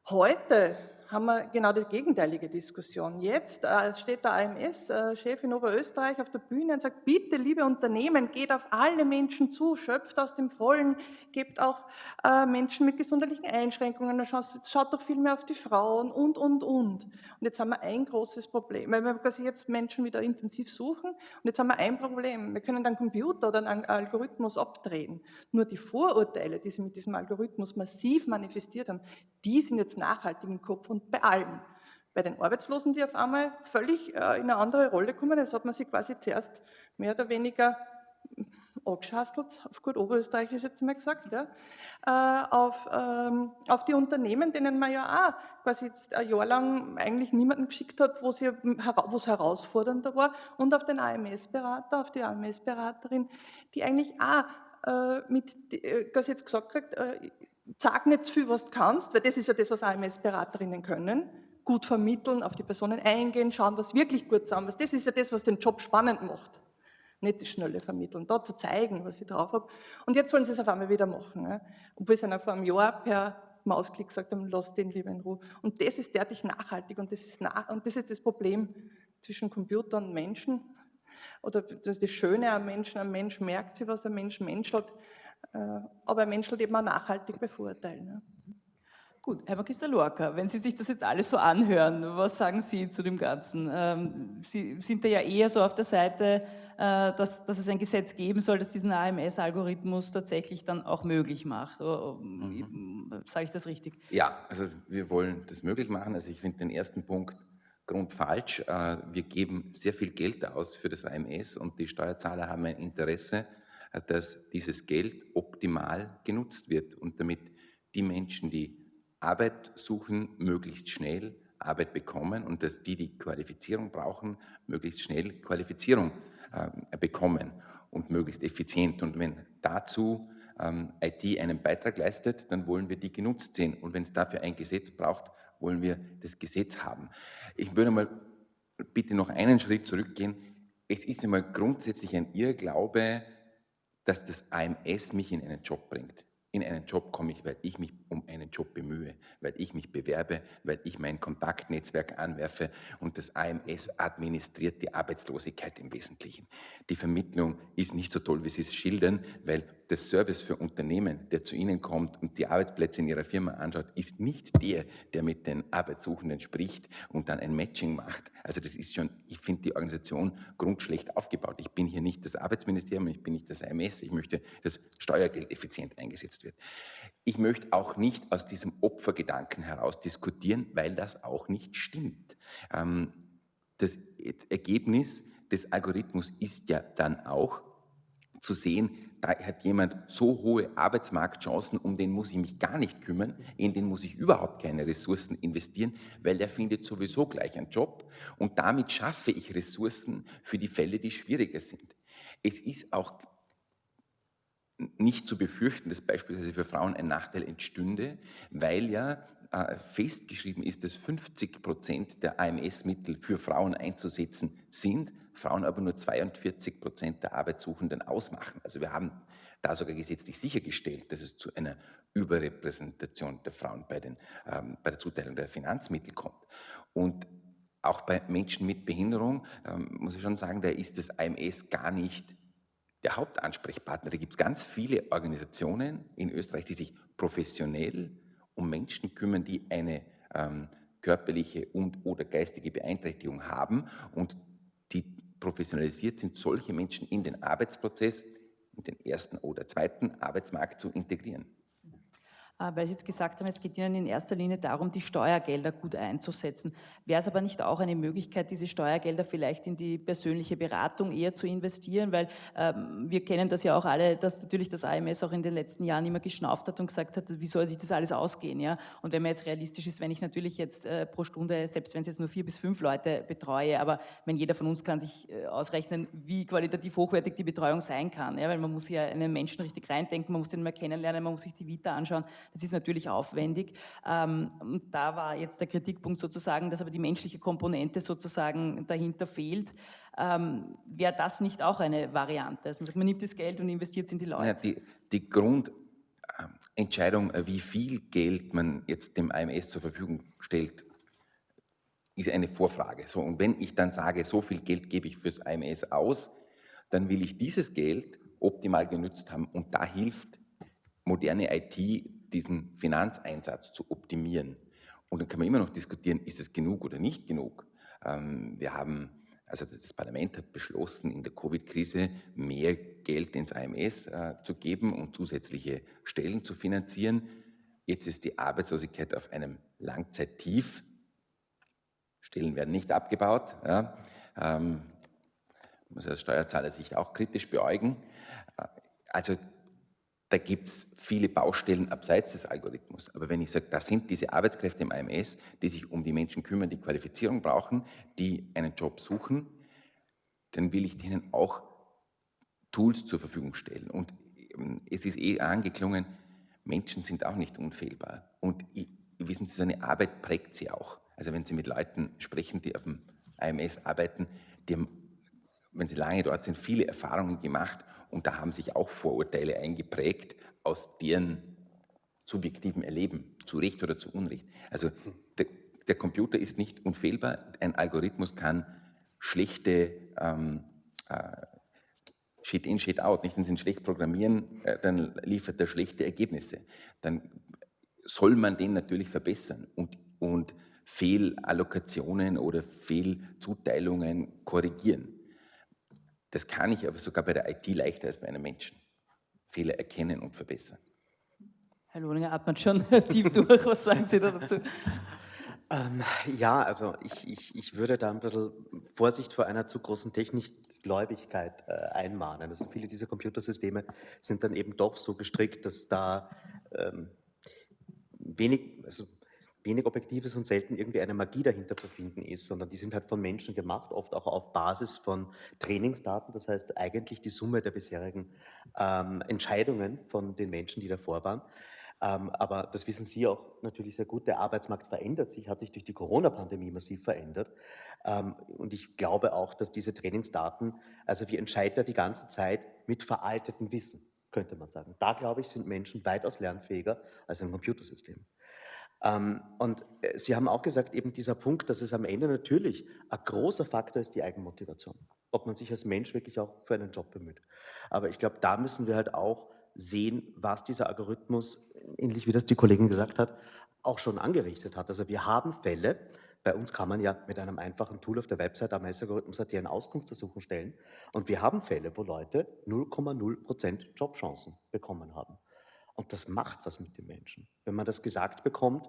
Heute haben wir genau die gegenteilige Diskussion. Jetzt äh, steht der AMS-Chef in Oberösterreich auf der Bühne und sagt, bitte, liebe Unternehmen, geht auf alle Menschen zu, schöpft aus dem Vollen, gebt auch äh, Menschen mit gesundheitlichen Einschränkungen, schaut, schaut doch viel mehr auf die Frauen und, und, und. Und jetzt haben wir ein großes Problem, weil wir quasi jetzt Menschen wieder intensiv suchen und jetzt haben wir ein Problem. Wir können einen Computer oder einen Algorithmus abdrehen. Nur die Vorurteile, die sie mit diesem Algorithmus massiv manifestiert haben, die sind jetzt nachhaltig im Kopf und bei allen. Bei den Arbeitslosen, die auf einmal völlig äh, in eine andere Rolle kommen, das hat man sich quasi zuerst mehr oder weniger angeschastelt, auf gut Oberösterreichisch jetzt mal gesagt, ja, äh, auf, ähm, auf die Unternehmen, denen man ja auch quasi jetzt ein Jahr lang eigentlich niemanden geschickt hat, wo es herausfordernder war, und auf den AMS-Berater, auf die AMS-Beraterin, die eigentlich auch äh, mit, äh, quasi jetzt gesagt hat, äh, sag nicht zu viel, was du kannst, weil das ist ja das, was AMS-Beraterinnen können. Gut vermitteln, auf die Personen eingehen, schauen, was wirklich gut zusammen ist. Das ist ja das, was den Job spannend macht. Nicht das schnelle Vermitteln, da zu zeigen, was ich drauf habe. Und jetzt sollen sie es auf einmal wieder machen. Ja. Obwohl sie vor einem Jahr per Mausklick gesagt haben, lass den lieber in Ruhe. Und das ist derartig nachhaltig und das ist, nach, und das, ist das Problem zwischen Computer und Menschen. Oder das das Schöne am Menschen, ein Mensch merkt sich, was ein Mensch menschelt. Äh, aber Menschen eben auch nachhaltig bevorteilen. Gut, Herr Magister Lorca, wenn Sie sich das jetzt alles so anhören, was sagen Sie zu dem Ganzen? Ähm, Sie sind da ja eher so auf der Seite, äh, dass, dass es ein Gesetz geben soll, das diesen AMS-Algorithmus tatsächlich dann auch möglich macht. Mhm. Sage ich das richtig? Ja, also wir wollen das möglich machen. Also ich finde den ersten Punkt grundfalsch. Äh, wir geben sehr viel Geld aus für das AMS und die Steuerzahler haben ein Interesse, dass dieses Geld optimal genutzt wird und damit die Menschen, die Arbeit suchen, möglichst schnell Arbeit bekommen und dass die, die Qualifizierung brauchen, möglichst schnell Qualifizierung äh, bekommen und möglichst effizient. Und wenn dazu ähm, IT einen Beitrag leistet, dann wollen wir die genutzt sehen. Und wenn es dafür ein Gesetz braucht, wollen wir das Gesetz haben. Ich würde mal bitte noch einen Schritt zurückgehen. Es ist einmal grundsätzlich ein Irrglaube, dass das AMS mich in einen Job bringt in einen Job komme ich, weil ich mich um einen Job bemühe, weil ich mich bewerbe, weil ich mein Kontaktnetzwerk anwerfe und das AMS administriert die Arbeitslosigkeit im Wesentlichen. Die Vermittlung ist nicht so toll, wie Sie es schildern, weil der Service für Unternehmen, der zu Ihnen kommt und die Arbeitsplätze in Ihrer Firma anschaut, ist nicht der, der mit den Arbeitssuchenden spricht und dann ein Matching macht. Also das ist schon, ich finde die Organisation grundschlecht aufgebaut. Ich bin hier nicht das Arbeitsministerium, ich bin nicht das AMS, ich möchte, dass Steuergeld effizient eingesetzt wird. Ich möchte auch nicht aus diesem Opfergedanken heraus diskutieren, weil das auch nicht stimmt. Ähm, das Ergebnis des Algorithmus ist ja dann auch zu sehen, da hat jemand so hohe Arbeitsmarktchancen, um den muss ich mich gar nicht kümmern, in den muss ich überhaupt keine Ressourcen investieren, weil der findet sowieso gleich einen Job und damit schaffe ich Ressourcen für die Fälle, die schwieriger sind. Es ist auch nicht zu befürchten, dass beispielsweise für Frauen ein Nachteil entstünde, weil ja äh, festgeschrieben ist, dass 50 Prozent der AMS-Mittel für Frauen einzusetzen sind, Frauen aber nur 42 Prozent der Arbeitssuchenden ausmachen. Also wir haben da sogar gesetzlich sichergestellt, dass es zu einer Überrepräsentation der Frauen bei, den, ähm, bei der Zuteilung der Finanzmittel kommt. Und auch bei Menschen mit Behinderung ähm, muss ich schon sagen, da ist das AMS gar nicht der Hauptansprechpartner. Da gibt es ganz viele Organisationen in Österreich, die sich professionell um Menschen kümmern, die eine ähm, körperliche und oder geistige Beeinträchtigung haben und die professionalisiert sind, solche Menschen in den Arbeitsprozess, in den ersten oder zweiten Arbeitsmarkt zu integrieren. Äh, weil Sie jetzt gesagt haben, es geht Ihnen in erster Linie darum, die Steuergelder gut einzusetzen. Wäre es aber nicht auch eine Möglichkeit, diese Steuergelder vielleicht in die persönliche Beratung eher zu investieren? Weil ähm, wir kennen das ja auch alle, dass natürlich das AMS auch in den letzten Jahren immer geschnauft hat und gesagt hat, wie soll sich das alles ausgehen? Ja? Und wenn man jetzt realistisch ist, wenn ich natürlich jetzt äh, pro Stunde, selbst wenn es jetzt nur vier bis fünf Leute betreue, aber wenn jeder von uns kann sich äh, ausrechnen, wie qualitativ hochwertig die Betreuung sein kann, ja? weil man muss ja einen Menschen richtig reindenken, man muss den mal kennenlernen, man muss sich die Vita anschauen, das ist natürlich aufwendig. Ähm, da war jetzt der Kritikpunkt sozusagen, dass aber die menschliche Komponente sozusagen dahinter fehlt. Ähm, Wäre das nicht auch eine Variante? Also man, sagt, man nimmt das Geld und investiert es in die Leute. Ja, die, die Grundentscheidung, wie viel Geld man jetzt dem AMS zur Verfügung stellt, ist eine Vorfrage. So, und wenn ich dann sage, so viel Geld gebe ich fürs AMS aus, dann will ich dieses Geld optimal genützt haben. Und da hilft moderne IT diesen Finanzeinsatz zu optimieren. Und dann kann man immer noch diskutieren, ist es genug oder nicht genug. Ähm, wir haben, also das Parlament hat beschlossen, in der Covid-Krise mehr Geld ins AMS äh, zu geben und zusätzliche Stellen zu finanzieren. Jetzt ist die Arbeitslosigkeit auf einem Langzeittief. Stellen werden nicht abgebaut. Ja. Ähm, muss als Steuerzahler sich auch kritisch beäugen. Äh, also da gibt es viele Baustellen abseits des Algorithmus. Aber wenn ich sage, da sind diese Arbeitskräfte im AMS, die sich um die Menschen kümmern, die Qualifizierung brauchen, die einen Job suchen, dann will ich denen auch Tools zur Verfügung stellen. Und ähm, es ist eh angeklungen, Menschen sind auch nicht unfehlbar. Und wissen Sie, so eine Arbeit prägt sie auch. Also wenn Sie mit Leuten sprechen, die auf dem AMS arbeiten, die haben, wenn sie lange dort sind, viele Erfahrungen gemacht und da haben sich auch Vorurteile eingeprägt aus deren subjektivem Erleben, zu Recht oder zu Unrecht. Also der, der Computer ist nicht unfehlbar. Ein Algorithmus kann schlechte ähm, äh, Shit-in, Shit-out, nicht? Wenn Sie ihn schlecht programmieren, äh, dann liefert er schlechte Ergebnisse. Dann soll man den natürlich verbessern und, und Fehlallokationen oder Fehlzuteilungen korrigieren. Das kann ich aber sogar bei der IT leichter als bei einem Menschen. Fehler erkennen und verbessern. Herr Lohninger atmet schon tief durch. Was sagen Sie da dazu? Ähm, ja, also ich, ich, ich würde da ein bisschen Vorsicht vor einer zu großen Technikgläubigkeit äh, einmahnen. Also viele dieser Computersysteme sind dann eben doch so gestrickt, dass da ähm, wenig, also wenig objektiv ist und selten irgendwie eine Magie dahinter zu finden ist, sondern die sind halt von Menschen gemacht, oft auch auf Basis von Trainingsdaten. Das heißt eigentlich die Summe der bisherigen ähm, Entscheidungen von den Menschen, die davor waren. Ähm, aber das wissen Sie auch natürlich sehr gut, der Arbeitsmarkt verändert sich, hat sich durch die Corona-Pandemie massiv verändert. Ähm, und ich glaube auch, dass diese Trainingsdaten, also wir entscheiden da die ganze Zeit mit veraltetem Wissen, könnte man sagen. Da, glaube ich, sind Menschen weitaus lernfähiger als ein Computersystem. Ähm, und äh, Sie haben auch gesagt, eben dieser Punkt, dass es am Ende natürlich ein großer Faktor ist, die Eigenmotivation. Ob man sich als Mensch wirklich auch für einen Job bemüht. Aber ich glaube, da müssen wir halt auch sehen, was dieser Algorithmus, ähnlich wie das die Kollegin gesagt hat, auch schon angerichtet hat. Also wir haben Fälle, bei uns kann man ja mit einem einfachen Tool auf der Website am Algorithmus.at eine Auskunftsersuchung stellen und wir haben Fälle, wo Leute 0,0% Jobchancen bekommen haben. Und das macht was mit den Menschen. Wenn man das gesagt bekommt,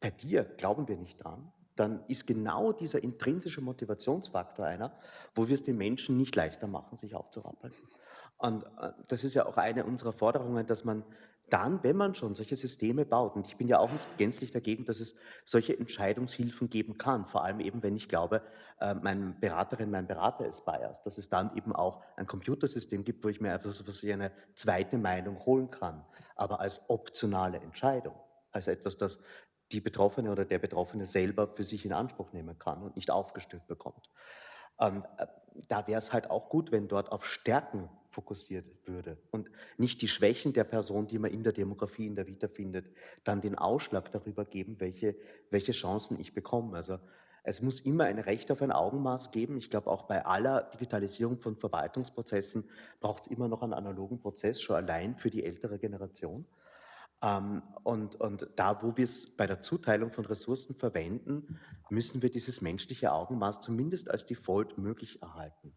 bei dir glauben wir nicht dran, dann ist genau dieser intrinsische Motivationsfaktor einer, wo wir es den Menschen nicht leichter machen, sich aufzurappeln. Und äh, das ist ja auch eine unserer Forderungen, dass man dann, wenn man schon solche Systeme baut, und ich bin ja auch nicht gänzlich dagegen, dass es solche Entscheidungshilfen geben kann, vor allem eben, wenn ich glaube, äh, meine Beraterin, mein Berater ist biased, dass es dann eben auch ein Computersystem gibt, wo ich mir einfach so eine zweite Meinung holen kann, aber als optionale Entscheidung, als etwas, das die Betroffene oder der Betroffene selber für sich in Anspruch nehmen kann und nicht aufgestülpt bekommt. Ähm, äh, da wäre es halt auch gut, wenn dort auf Stärken fokussiert würde und nicht die Schwächen der Person, die man in der Demografie, in der Vita findet, dann den Ausschlag darüber geben, welche, welche Chancen ich bekomme. Also es muss immer ein Recht auf ein Augenmaß geben. Ich glaube, auch bei aller Digitalisierung von Verwaltungsprozessen braucht es immer noch einen analogen Prozess, schon allein für die ältere Generation. Ähm, und, und da, wo wir es bei der Zuteilung von Ressourcen verwenden, müssen wir dieses menschliche Augenmaß zumindest als Default möglich erhalten.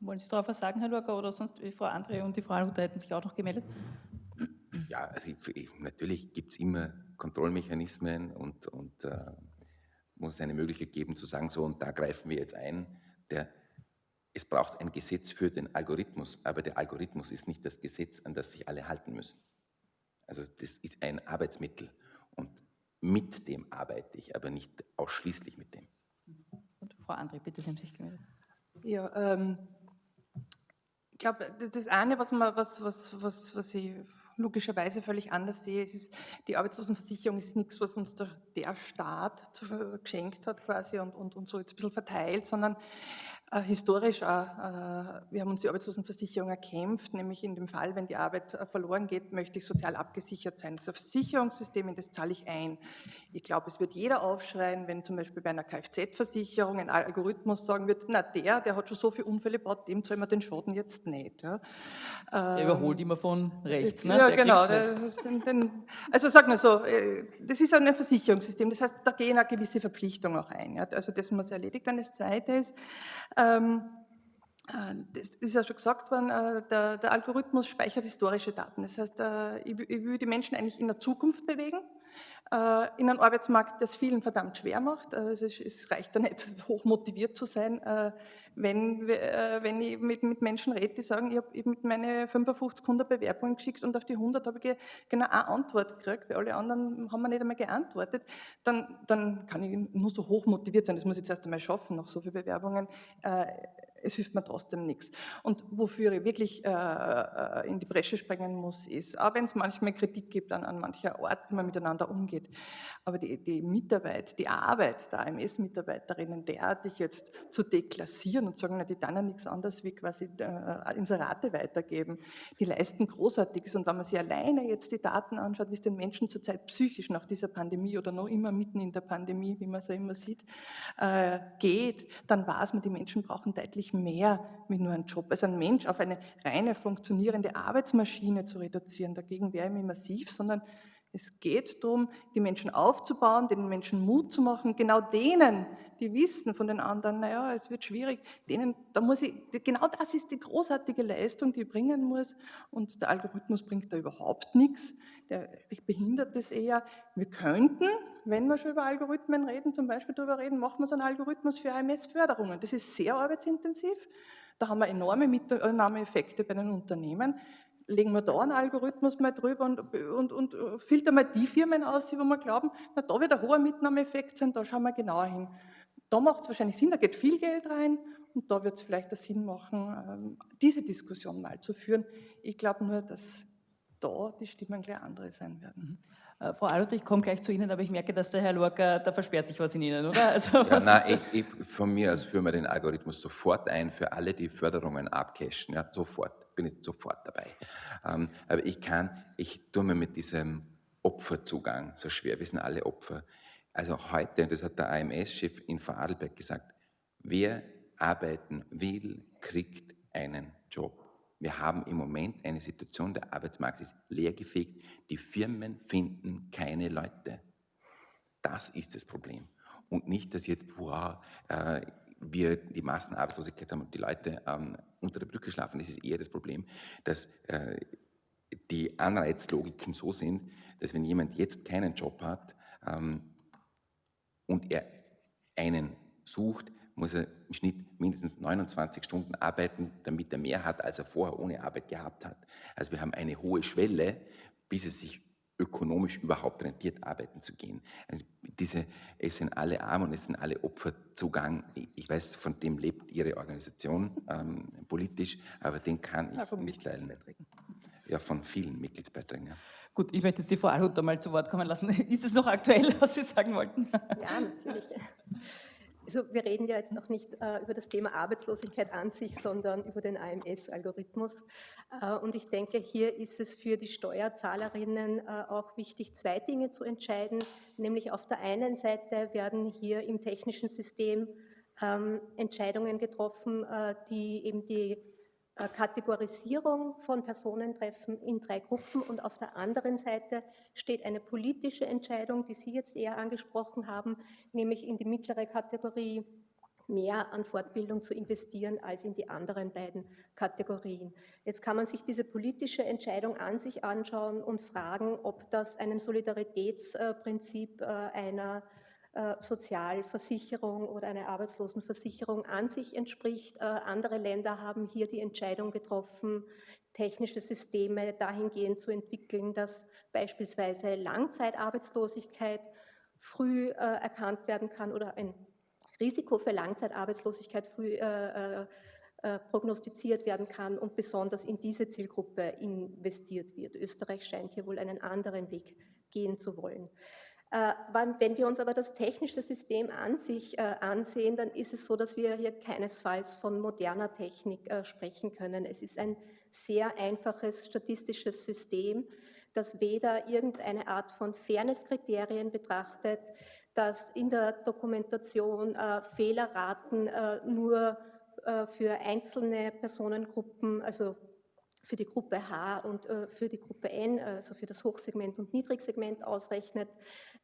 Wollen Sie darauf was sagen, Herr Lurker, oder sonst die Frau André und die Frau Luther hätten sich auch noch gemeldet? Ja, also ich, natürlich gibt es immer Kontrollmechanismen und, und äh, muss es eine Möglichkeit geben zu sagen, so und da greifen wir jetzt ein. Der, es braucht ein Gesetz für den Algorithmus, aber der Algorithmus ist nicht das Gesetz, an das sich alle halten müssen. Also das ist ein Arbeitsmittel und mit dem arbeite ich, aber nicht ausschließlich mit dem. Und Frau André, bitte, Sie haben sich gemeldet. Ja, ähm, ich glaube, das eine, was, man, was, was, was, was ich logischerweise völlig anders sehe, ist, die Arbeitslosenversicherung ist nichts, was uns der, der Staat geschenkt hat quasi und, und, und so jetzt ein bisschen verteilt, sondern äh, historisch auch, äh, wir haben uns die Arbeitslosenversicherung erkämpft, nämlich in dem Fall, wenn die Arbeit äh, verloren geht, möchte ich sozial abgesichert sein. Das Versicherungssystem, in das zahle ich ein. Ich glaube, es wird jeder aufschreien, wenn zum Beispiel bei einer Kfz-Versicherung ein Algorithmus sagen wird, na der, der hat schon so viele Unfälle gebaut, dem zahlen wir den Schaden jetzt nicht. Ja. Der überholt immer von rechts. Ne? Ja, der genau. Den, den, also sag mal so, das ist ein Versicherungssystem, das heißt, da gehen eine gewisse Verpflichtung auch ein. Ja. Also das muss erledigt. Dann das Zweite ist, ähm, äh, das ist ja schon gesagt worden, äh, der, der, Algorithmus speichert historische Daten. Das heißt, äh, ich, ich will die Menschen eigentlich in der Zukunft bewegen, in einem Arbeitsmarkt, das vielen verdammt schwer macht. Also es, reicht da nicht, hoch motiviert zu sein, wenn, wenn ich mit, mit Menschen rede, die sagen, ich habe mit meine 55 100 Bewerbungen geschickt und auf die 100 habe ich genau eine Antwort gekriegt, weil alle anderen haben mir nicht einmal geantwortet, dann, dann kann ich nur so hoch motiviert sein. Das muss ich jetzt erst einmal schaffen, nach so vielen Bewerbungen es hilft mir trotzdem nichts. Und wofür ich wirklich äh, äh, in die Bresche springen muss, ist, auch wenn es manchmal Kritik gibt an, an mancher Art, wie man miteinander umgeht, aber die, die Mitarbeit, die Arbeit der AMS-Mitarbeiterinnen derartig jetzt zu deklassieren und sagen, na, die dann ja nichts anderes wie quasi äh, Inserate weitergeben, die leisten Großartiges. Und wenn man sich alleine jetzt die Daten anschaut, wie es den Menschen zurzeit psychisch nach dieser Pandemie oder noch immer mitten in der Pandemie, wie man es ja immer sieht, äh, geht, dann weiß man, die Menschen brauchen deutlich mehr wie nur einen Job. Also ein Mensch auf eine reine funktionierende Arbeitsmaschine zu reduzieren, dagegen wäre ich mir massiv, sondern es geht darum, die Menschen aufzubauen, den Menschen Mut zu machen, genau denen, die wissen von den anderen, naja, es wird schwierig, denen, da muss ich, genau das ist die großartige Leistung, die ich bringen muss und der Algorithmus bringt da überhaupt nichts, der behindert das eher. Wir könnten, wenn wir schon über Algorithmen reden, zum Beispiel darüber reden, machen wir so einen Algorithmus für AMS-Förderungen. Das ist sehr arbeitsintensiv, da haben wir enorme Mitnahmeeffekte bei den Unternehmen legen wir da einen Algorithmus mal drüber und, und, und filtern mal die Firmen aus, wo wir glauben, na, da wird ein hoher Mitnahmeeffekt sein, da schauen wir genauer hin. Da macht es wahrscheinlich Sinn, da geht viel Geld rein und da wird es vielleicht Sinn machen, ähm, diese Diskussion mal zu führen. Ich glaube nur, dass da die Stimmen gleich andere sein werden. Mhm. Äh, Frau Alot, ich komme gleich zu Ihnen, aber ich merke, dass der Herr Lorca, da versperrt sich was in Ihnen, oder? Also, ja, nein, ich, ich, von mir aus führen wir den Algorithmus sofort ein für alle, die Förderungen abcashen. Ja, sofort, bin ich sofort dabei. Ähm, aber ich kann, ich tue mir mit diesem Opferzugang so schwer, wir sind alle Opfer. Also heute, das hat der AMS-Chef in Vorarlberg gesagt, wer arbeiten will, kriegt einen Job. Wir haben im Moment eine Situation, der Arbeitsmarkt ist leergefegt, die Firmen finden keine Leute. Das ist das Problem. Und nicht, dass jetzt, wow, äh, wir die Massenarbeitslosigkeit haben und die Leute ähm, unter der Brücke schlafen. Das ist eher das Problem, dass äh, die Anreizlogiken so sind, dass wenn jemand jetzt keinen Job hat ähm, und er einen sucht, muss er im Schnitt mindestens 29 Stunden arbeiten, damit er mehr hat, als er vorher ohne Arbeit gehabt hat. Also wir haben eine hohe Schwelle, bis es sich ökonomisch überhaupt rentiert, arbeiten zu gehen. Also diese, es sind alle arm und es sind alle Opferzugang. Ich weiß, von dem lebt Ihre Organisation ähm, politisch, aber den kann ich ja, nicht teilen. Ja, von vielen Mitgliedsbeiträgen. Ja. Gut, ich möchte jetzt die Frau Alhutter mal zu Wort kommen lassen. Ist es noch aktuell, was Sie sagen wollten? Ja, natürlich. Also wir reden ja jetzt noch nicht äh, über das Thema Arbeitslosigkeit an sich, sondern über den AMS-Algorithmus. Äh, und ich denke, hier ist es für die Steuerzahlerinnen äh, auch wichtig, zwei Dinge zu entscheiden. Nämlich auf der einen Seite werden hier im technischen System ähm, Entscheidungen getroffen, äh, die eben die Kategorisierung von Personentreffen in drei Gruppen und auf der anderen Seite steht eine politische Entscheidung, die Sie jetzt eher angesprochen haben, nämlich in die mittlere Kategorie mehr an Fortbildung zu investieren als in die anderen beiden Kategorien. Jetzt kann man sich diese politische Entscheidung an sich anschauen und fragen, ob das einem Solidaritätsprinzip äh, einer äh, Sozialversicherung oder eine Arbeitslosenversicherung an sich entspricht. Äh, andere Länder haben hier die Entscheidung getroffen, technische Systeme dahingehend zu entwickeln, dass beispielsweise Langzeitarbeitslosigkeit früh äh, erkannt werden kann oder ein Risiko für Langzeitarbeitslosigkeit früh prognostiziert werden kann und besonders in diese Zielgruppe investiert wird. Österreich scheint hier wohl einen anderen Weg gehen zu wollen. Äh, wenn wir uns aber das technische System an sich äh, ansehen, dann ist es so, dass wir hier keinesfalls von moderner Technik äh, sprechen können. Es ist ein sehr einfaches statistisches System, das weder irgendeine Art von Fairnesskriterien betrachtet, das in der Dokumentation Fehlerraten nur für einzelne Personengruppen, also für die Gruppe H und für die Gruppe N, also für das Hochsegment und Niedrigsegment ausrechnet.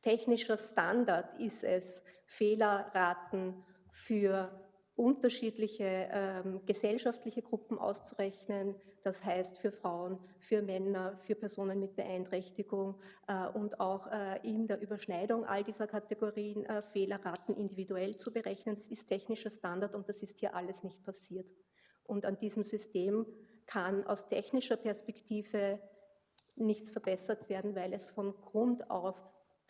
Technischer Standard ist es, Fehlerraten für unterschiedliche ähm, gesellschaftliche Gruppen auszurechnen, das heißt für Frauen, für Männer, für Personen mit Beeinträchtigung äh, und auch äh, in der Überschneidung all dieser Kategorien äh, Fehlerraten individuell zu berechnen. Das ist technischer Standard und das ist hier alles nicht passiert. Und an diesem System kann aus technischer Perspektive nichts verbessert werden, weil es von Grund auf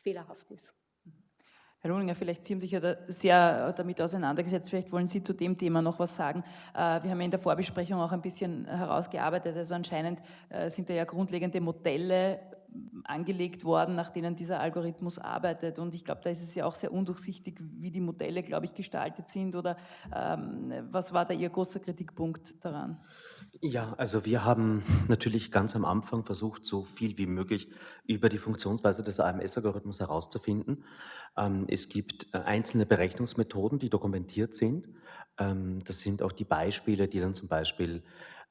fehlerhaft ist. Herr Lohninger, vielleicht Sie haben sich ja da sehr damit auseinandergesetzt, vielleicht wollen Sie zu dem Thema noch was sagen. Äh, wir haben ja in der Vorbesprechung auch ein bisschen herausgearbeitet, also anscheinend äh, sind da ja grundlegende Modelle angelegt worden, nach denen dieser Algorithmus arbeitet. Und ich glaube, da ist es ja auch sehr undurchsichtig, wie die Modelle, glaube ich, gestaltet sind. Oder ähm, was war da Ihr großer Kritikpunkt daran? Ja, also wir haben natürlich ganz am Anfang versucht, so viel wie möglich über die Funktionsweise des AMS-Algorithmus herauszufinden. Ähm, es gibt äh, einzelne Berechnungsmethoden, die dokumentiert sind. Ähm, das sind auch die Beispiele, die dann zum Beispiel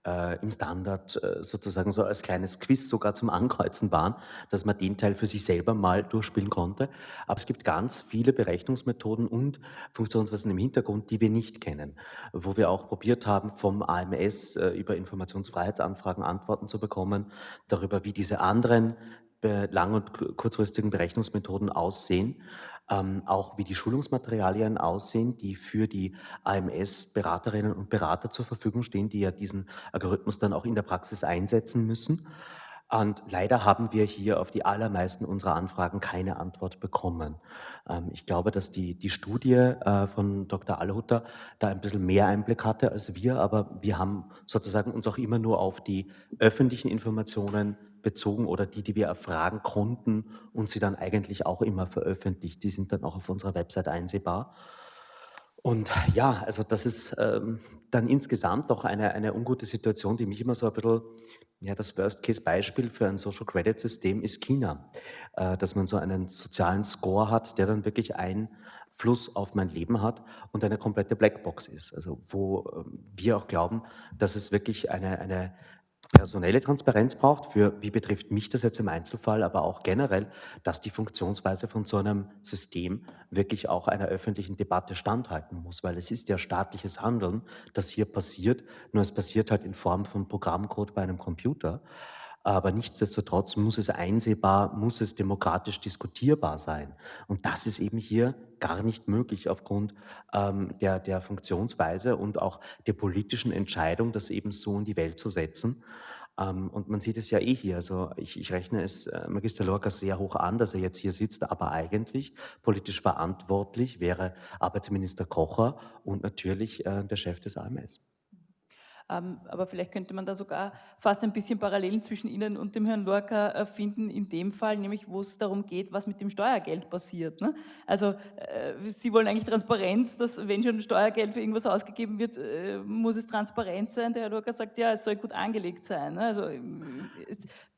äh, im Standard äh, sozusagen so als kleines Quiz sogar zum Ankreuzen waren, dass man den Teil für sich selber mal durchspielen konnte. Aber es gibt ganz viele Berechnungsmethoden und Funktionsweisen im Hintergrund, die wir nicht kennen, wo wir auch probiert haben, vom AMS äh, über Informationsfreiheitsanfragen Antworten zu bekommen, darüber, wie diese anderen lang- und kurzfristigen Berechnungsmethoden aussehen. Ähm, auch wie die Schulungsmaterialien aussehen, die für die AMS-Beraterinnen und Berater zur Verfügung stehen, die ja diesen Algorithmus dann auch in der Praxis einsetzen müssen. Und leider haben wir hier auf die allermeisten unserer Anfragen keine Antwort bekommen. Ähm, ich glaube, dass die, die Studie äh, von Dr. Allhutter da ein bisschen mehr Einblick hatte als wir, aber wir haben sozusagen uns auch immer nur auf die öffentlichen Informationen bezogen oder die, die wir erfragen konnten und sie dann eigentlich auch immer veröffentlicht. Die sind dann auch auf unserer Website einsehbar. Und ja, also das ist ähm, dann insgesamt auch eine, eine ungute Situation, die mich immer so ein bisschen ja, das Worst-Case-Beispiel für ein Social Credit-System ist China, äh, dass man so einen sozialen Score hat, der dann wirklich Einfluss auf mein Leben hat und eine komplette Blackbox ist. Also wo äh, wir auch glauben, dass es wirklich eine, eine personelle Transparenz braucht, für wie betrifft mich das jetzt im Einzelfall, aber auch generell, dass die Funktionsweise von so einem System wirklich auch einer öffentlichen Debatte standhalten muss, weil es ist ja staatliches Handeln, das hier passiert, nur es passiert halt in Form von Programmcode bei einem Computer. Aber nichtsdestotrotz muss es einsehbar, muss es demokratisch diskutierbar sein. Und das ist eben hier gar nicht möglich aufgrund ähm, der, der Funktionsweise und auch der politischen Entscheidung, das eben so in die Welt zu setzen. Ähm, und man sieht es ja eh hier, also ich, ich rechne es äh, Magister Lorca sehr hoch an, dass er jetzt hier sitzt, aber eigentlich politisch verantwortlich wäre Arbeitsminister Kocher und natürlich äh, der Chef des AMS. Ähm, aber vielleicht könnte man da sogar fast ein bisschen Parallelen zwischen Ihnen und dem Herrn Lorca äh, finden, in dem Fall, nämlich wo es darum geht, was mit dem Steuergeld passiert. Ne? Also äh, Sie wollen eigentlich Transparenz, dass wenn schon Steuergeld für irgendwas ausgegeben wird, äh, muss es transparent sein. Der Herr Lorca sagt, ja, es soll gut angelegt sein. Ne? Also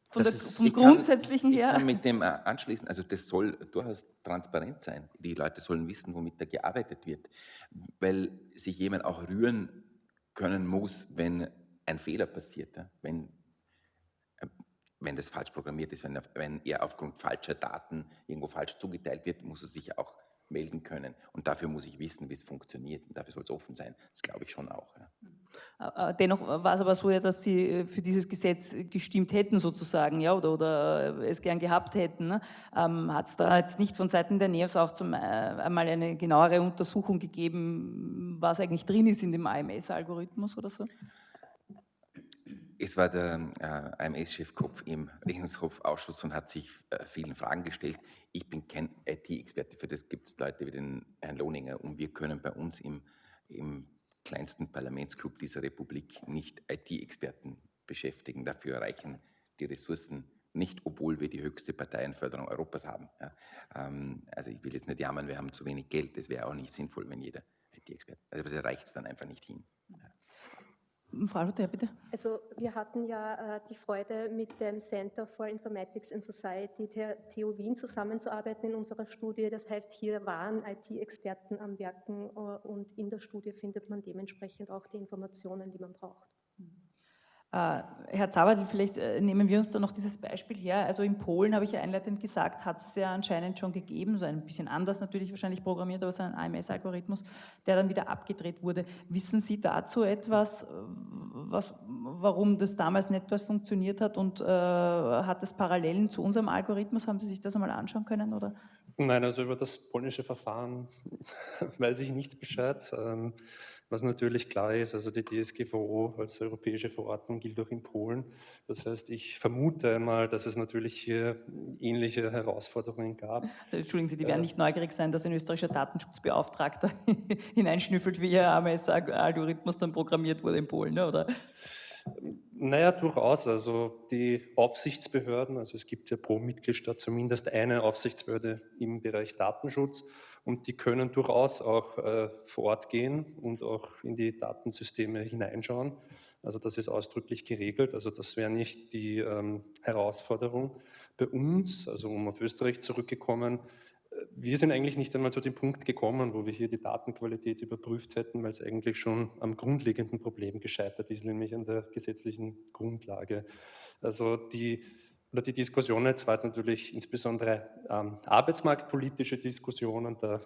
von der, ist, vom Grundsätzlichen kann, her. Ich kann mit dem anschließen, also das soll durchaus transparent sein. Die Leute sollen wissen, womit da gearbeitet wird, weil sich jemand auch rühren können muss, wenn ein Fehler passiert, wenn, äh, wenn das falsch programmiert ist, wenn er, wenn er aufgrund falscher Daten irgendwo falsch zugeteilt wird, muss er sich auch melden können. Und dafür muss ich wissen, wie es funktioniert. Und dafür soll es offen sein. Das glaube ich schon auch. Ja. Äh, äh, dennoch war es aber so, ja, dass Sie für dieses Gesetz gestimmt hätten, sozusagen, ja, oder, oder es gern gehabt hätten. Ne? Ähm, Hat es da jetzt nicht von Seiten der NEOS auch zum, äh, einmal eine genauere Untersuchung gegeben, was eigentlich drin ist in dem AMS-Algorithmus oder so? Es war der äh, AMS-Chef Kopf im Rechnungshofausschuss und hat sich äh, vielen Fragen gestellt. Ich bin kein IT-Experte, für das gibt es Leute wie den Herrn Lohninger und wir können bei uns im, im kleinsten Parlamentsclub dieser Republik nicht IT-Experten beschäftigen. Dafür reichen die Ressourcen nicht, obwohl wir die höchste Parteienförderung Europas haben. Ja, ähm, also ich will jetzt nicht jammern, wir haben zu wenig Geld. Das wäre auch nicht sinnvoll, wenn jeder IT-Experte, also da reicht es dann einfach nicht hin. Frau Luther, bitte. Also wir hatten ja äh, die Freude, mit dem Center for Informatics and Society der TU Wien zusammenzuarbeiten in unserer Studie. Das heißt, hier waren IT-Experten am Werken äh, und in der Studie findet man dementsprechend auch die Informationen, die man braucht. Äh, Herr Zabadl, vielleicht äh, nehmen wir uns da noch dieses Beispiel her. Also in Polen, habe ich ja einleitend gesagt, hat es ja anscheinend schon gegeben, so ein bisschen anders natürlich wahrscheinlich programmiert, aber so ein AMS-Algorithmus, der dann wieder abgedreht wurde. Wissen Sie dazu etwas, äh, was, warum das damals nicht funktioniert hat und äh, hat es Parallelen zu unserem Algorithmus? Haben Sie sich das einmal anschauen können? Oder? Nein, also über das polnische Verfahren weiß ich nichts Bescheid. Ähm, was natürlich klar ist, also die DSGVO als europäische Verordnung gilt auch in Polen. Das heißt, ich vermute einmal, dass es natürlich hier ähnliche Herausforderungen gab. Entschuldigen Sie, die werden äh, nicht neugierig sein, dass ein österreichischer Datenschutzbeauftragter hineinschnüffelt, wie Ihr AMS-Algorithmus dann programmiert wurde in Polen, ne, oder? Naja, durchaus. Also die Aufsichtsbehörden, also es gibt ja pro Mitgliedstaat zumindest eine Aufsichtsbehörde im Bereich Datenschutz und die können durchaus auch äh, vor Ort gehen und auch in die Datensysteme hineinschauen. Also das ist ausdrücklich geregelt. Also das wäre nicht die ähm, Herausforderung. Bei uns, also um auf Österreich zurückgekommen, äh, wir sind eigentlich nicht einmal zu dem Punkt gekommen, wo wir hier die Datenqualität überprüft hätten, weil es eigentlich schon am grundlegenden Problem gescheitert ist, nämlich an der gesetzlichen Grundlage. Also die oder die Diskussion jetzt war jetzt natürlich insbesondere ähm, arbeitsmarktpolitische Diskussionen. Da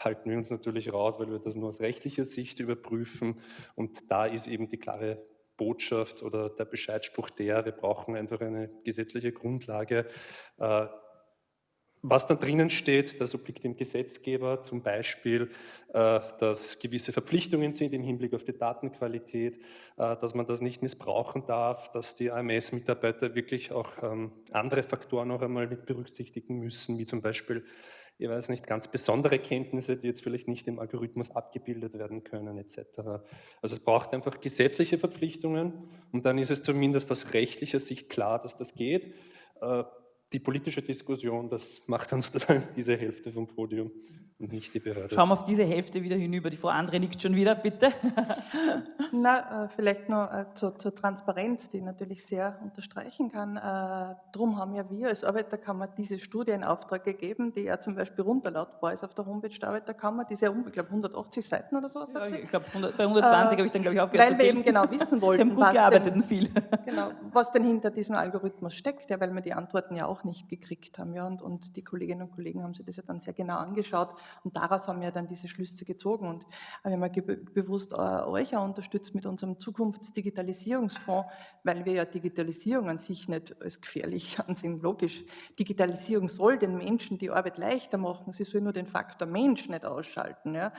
halten wir uns natürlich raus, weil wir das nur aus rechtlicher Sicht überprüfen. Und da ist eben die klare Botschaft oder der Bescheidspruch der, wir brauchen einfach eine gesetzliche Grundlage. Äh, was da drinnen steht, das obliegt dem Gesetzgeber, zum Beispiel, äh, dass gewisse Verpflichtungen sind im Hinblick auf die Datenqualität, äh, dass man das nicht missbrauchen darf, dass die AMS-Mitarbeiter wirklich auch ähm, andere Faktoren noch einmal mit berücksichtigen müssen, wie zum Beispiel, ich weiß nicht, ganz besondere Kenntnisse, die jetzt vielleicht nicht im Algorithmus abgebildet werden können, etc. Also es braucht einfach gesetzliche Verpflichtungen und dann ist es zumindest aus rechtlicher Sicht klar, dass das geht äh, die politische Diskussion, das macht dann sozusagen diese Hälfte vom Podium und nicht die Behörde. Schauen wir auf diese Hälfte wieder hinüber. Die Frau Andre nickt schon wieder, bitte. Na, äh, vielleicht noch äh, zur, zur, Transparenz, die ich natürlich sehr unterstreichen kann. Äh, darum haben ja wir als Arbeiterkammer diese Studie in Auftrag gegeben, die ja zum Beispiel runterladbar ist auf der Homepage der Arbeiterkammer, die ist ja, ich glaube, 180 Seiten oder so. Ja, ich glaube, bei 120 äh, habe ich dann, glaube ich, aufgehört Weil wir eben genau wissen wollten, Sie haben gut gearbeitet denn, viel. Genau, was denn hinter diesem Algorithmus steckt, ja, weil wir die Antworten ja auch nicht gekriegt haben. Ja, und, und die Kolleginnen und Kollegen haben sich das ja dann sehr genau angeschaut und daraus haben wir dann diese Schlüsse gezogen. Und wir haben ja bewusst äh, euch auch unterstützt mit unserem Zukunftsdigitalisierungsfonds, weil wir ja Digitalisierung an sich nicht als gefährlich ansehen. Logisch, Digitalisierung soll den Menschen die Arbeit leichter machen. Sie soll nur den Faktor Mensch nicht ausschalten. Ja.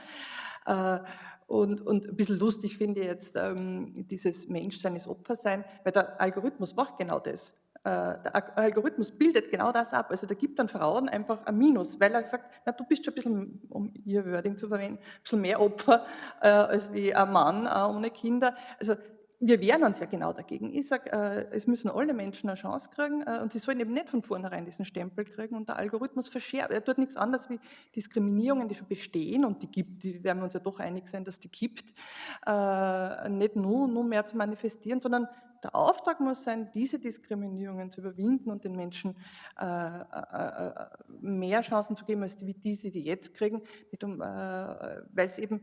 Äh, und, und ein bisschen lustig finde ich jetzt ähm, dieses Menschsein ist Opfersein, weil der Algorithmus macht genau das. Äh, der Algorithmus bildet genau das ab. Also der gibt dann Frauen einfach ein Minus, weil er sagt, na, du bist schon ein bisschen, um ihr Wording zu verwenden, ein bisschen mehr Opfer äh, als wie ein Mann äh, ohne Kinder. Also wir wehren uns ja genau dagegen. Ich sage, äh, es müssen alle Menschen eine Chance kriegen äh, und sie sollen eben nicht von vornherein diesen Stempel kriegen und der Algorithmus verschärft. Er tut nichts anderes wie Diskriminierungen, die schon bestehen und die gibt, die werden wir uns ja doch einig sein, dass die gibt, äh, nicht nur, nur mehr zu manifestieren, sondern der Auftrag muss sein, diese Diskriminierungen zu überwinden und den Menschen äh, äh, äh mehr Chancen zu geben, als die, die sie jetzt kriegen, um, äh, weil es eben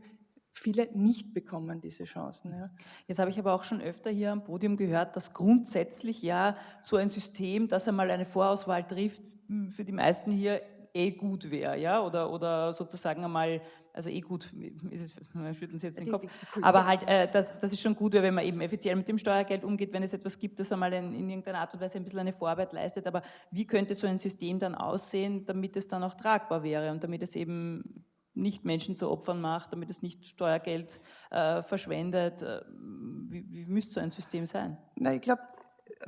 viele nicht bekommen diese Chancen. Ja. Jetzt habe ich aber auch schon öfter hier am Podium gehört, dass grundsätzlich ja so ein System, das einmal eine Vorauswahl trifft, hm, für die meisten hier eh gut wäre, ja, oder, oder sozusagen einmal also eh gut, ist es, wir schütteln Sie jetzt den Kopf, aber halt, äh, das, das ist schon gut, wenn man eben effizient mit dem Steuergeld umgeht, wenn es etwas gibt, das einmal in, in irgendeiner Art und Weise ein bisschen eine Vorarbeit leistet, aber wie könnte so ein System dann aussehen, damit es dann auch tragbar wäre und damit es eben nicht Menschen zu Opfern macht, damit es nicht Steuergeld äh, verschwendet. Äh, wie, wie müsste so ein System sein? Na, ich glaube,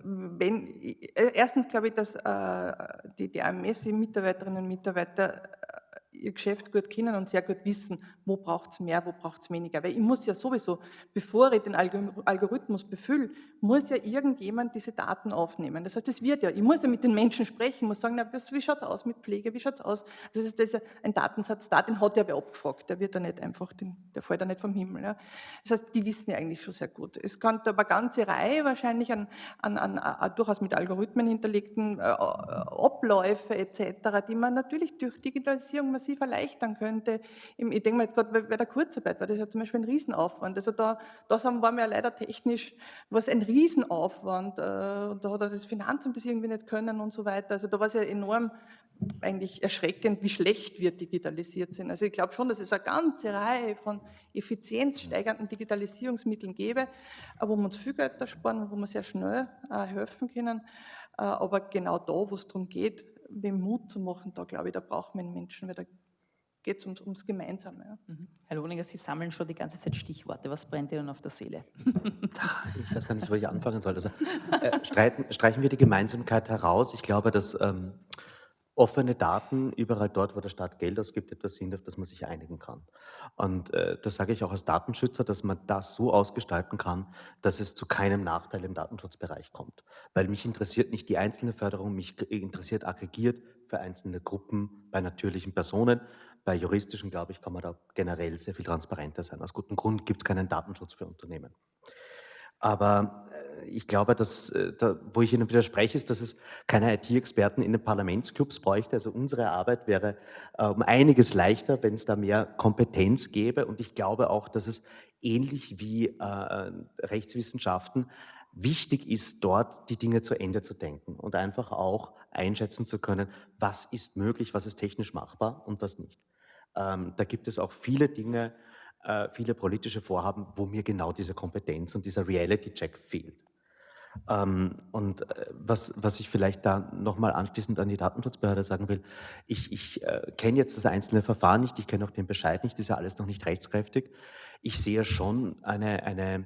wenn, äh, erstens glaube ich, dass äh, die, die AMS-Mitarbeiterinnen und Mitarbeiter ihr Geschäft gut kennen und sehr gut wissen, wo braucht es mehr, wo braucht es weniger. Weil ich muss ja sowieso, bevor ich den Algorithmus befülle, muss ja irgendjemand diese Daten aufnehmen. Das heißt, es wird ja, ich muss ja mit den Menschen sprechen, muss sagen, na, wie schaut es aus mit Pflege, wie schaut es aus? Ist, das ist ein Datensatz da, den hat ja wer abgefragt, der wird ja nicht einfach, den, der fällt ja nicht vom Himmel. Ja. Das heißt, die wissen ja eigentlich schon sehr gut. Es kann aber eine ganze Reihe wahrscheinlich an, an, an, an durchaus mit Algorithmen hinterlegten äh, Abläufe etc., die man natürlich durch Digitalisierung massiv erleichtern könnte. Ich denke mal jetzt gerade bei der Kurzarbeit war das ja zum Beispiel ein Riesenaufwand. Also da, waren wir leider technisch, was ein Riesenaufwand. Äh, da hat das Finanzamt das irgendwie nicht können und so weiter. Also da war es ja enorm eigentlich erschreckend, wie schlecht wir digitalisiert sind. Also ich glaube schon, dass es eine ganze Reihe von effizienzsteigernden Digitalisierungsmitteln gäbe, wo wir uns viel Geld ersparen, wo wir sehr schnell äh, helfen können. Äh, aber genau da, wo es darum geht, wem Mut zu machen, da glaube ich, da braucht man Menschen, weil da geht es ums, ums, Gemeinsame. Ja. Mhm. Herr Lohninger, Sie sammeln schon die ganze Zeit Stichworte. Was brennt Ihnen auf der Seele? ich weiß gar nicht, wo ich anfangen soll. Also, äh, streiten, streichen wir die Gemeinsamkeit heraus. Ich glaube, dass ähm, offene Daten überall dort, wo der Staat Geld ausgibt, etwas sind, auf das man sich einigen kann. Und äh, das sage ich auch als Datenschützer, dass man das so ausgestalten kann, dass es zu keinem Nachteil im Datenschutzbereich kommt. Weil mich interessiert nicht die einzelne Förderung, mich interessiert aggregiert für einzelne Gruppen bei natürlichen Personen. Bei juristischen, glaube ich, kann man da generell sehr viel transparenter sein. Aus gutem Grund gibt es keinen Datenschutz für Unternehmen. Aber äh, ich glaube, dass, äh, da, wo ich Ihnen widerspreche, ist, dass es keine IT-Experten in den Parlamentsclubs bräuchte. Also unsere Arbeit wäre äh, um einiges leichter, wenn es da mehr Kompetenz gäbe. Und ich glaube auch, dass es ähnlich wie äh, Rechtswissenschaften wichtig ist, dort die Dinge zu Ende zu denken und einfach auch einschätzen zu können, was ist möglich, was ist technisch machbar und was nicht. Ähm, da gibt es auch viele Dinge, äh, viele politische Vorhaben, wo mir genau diese Kompetenz und dieser Reality-Check fehlt. Ähm, und äh, was, was ich vielleicht da nochmal anschließend an die Datenschutzbehörde sagen will, ich, ich äh, kenne jetzt das einzelne Verfahren nicht, ich kenne auch den Bescheid nicht, ist ja alles noch nicht rechtskräftig. Ich sehe schon eine, eine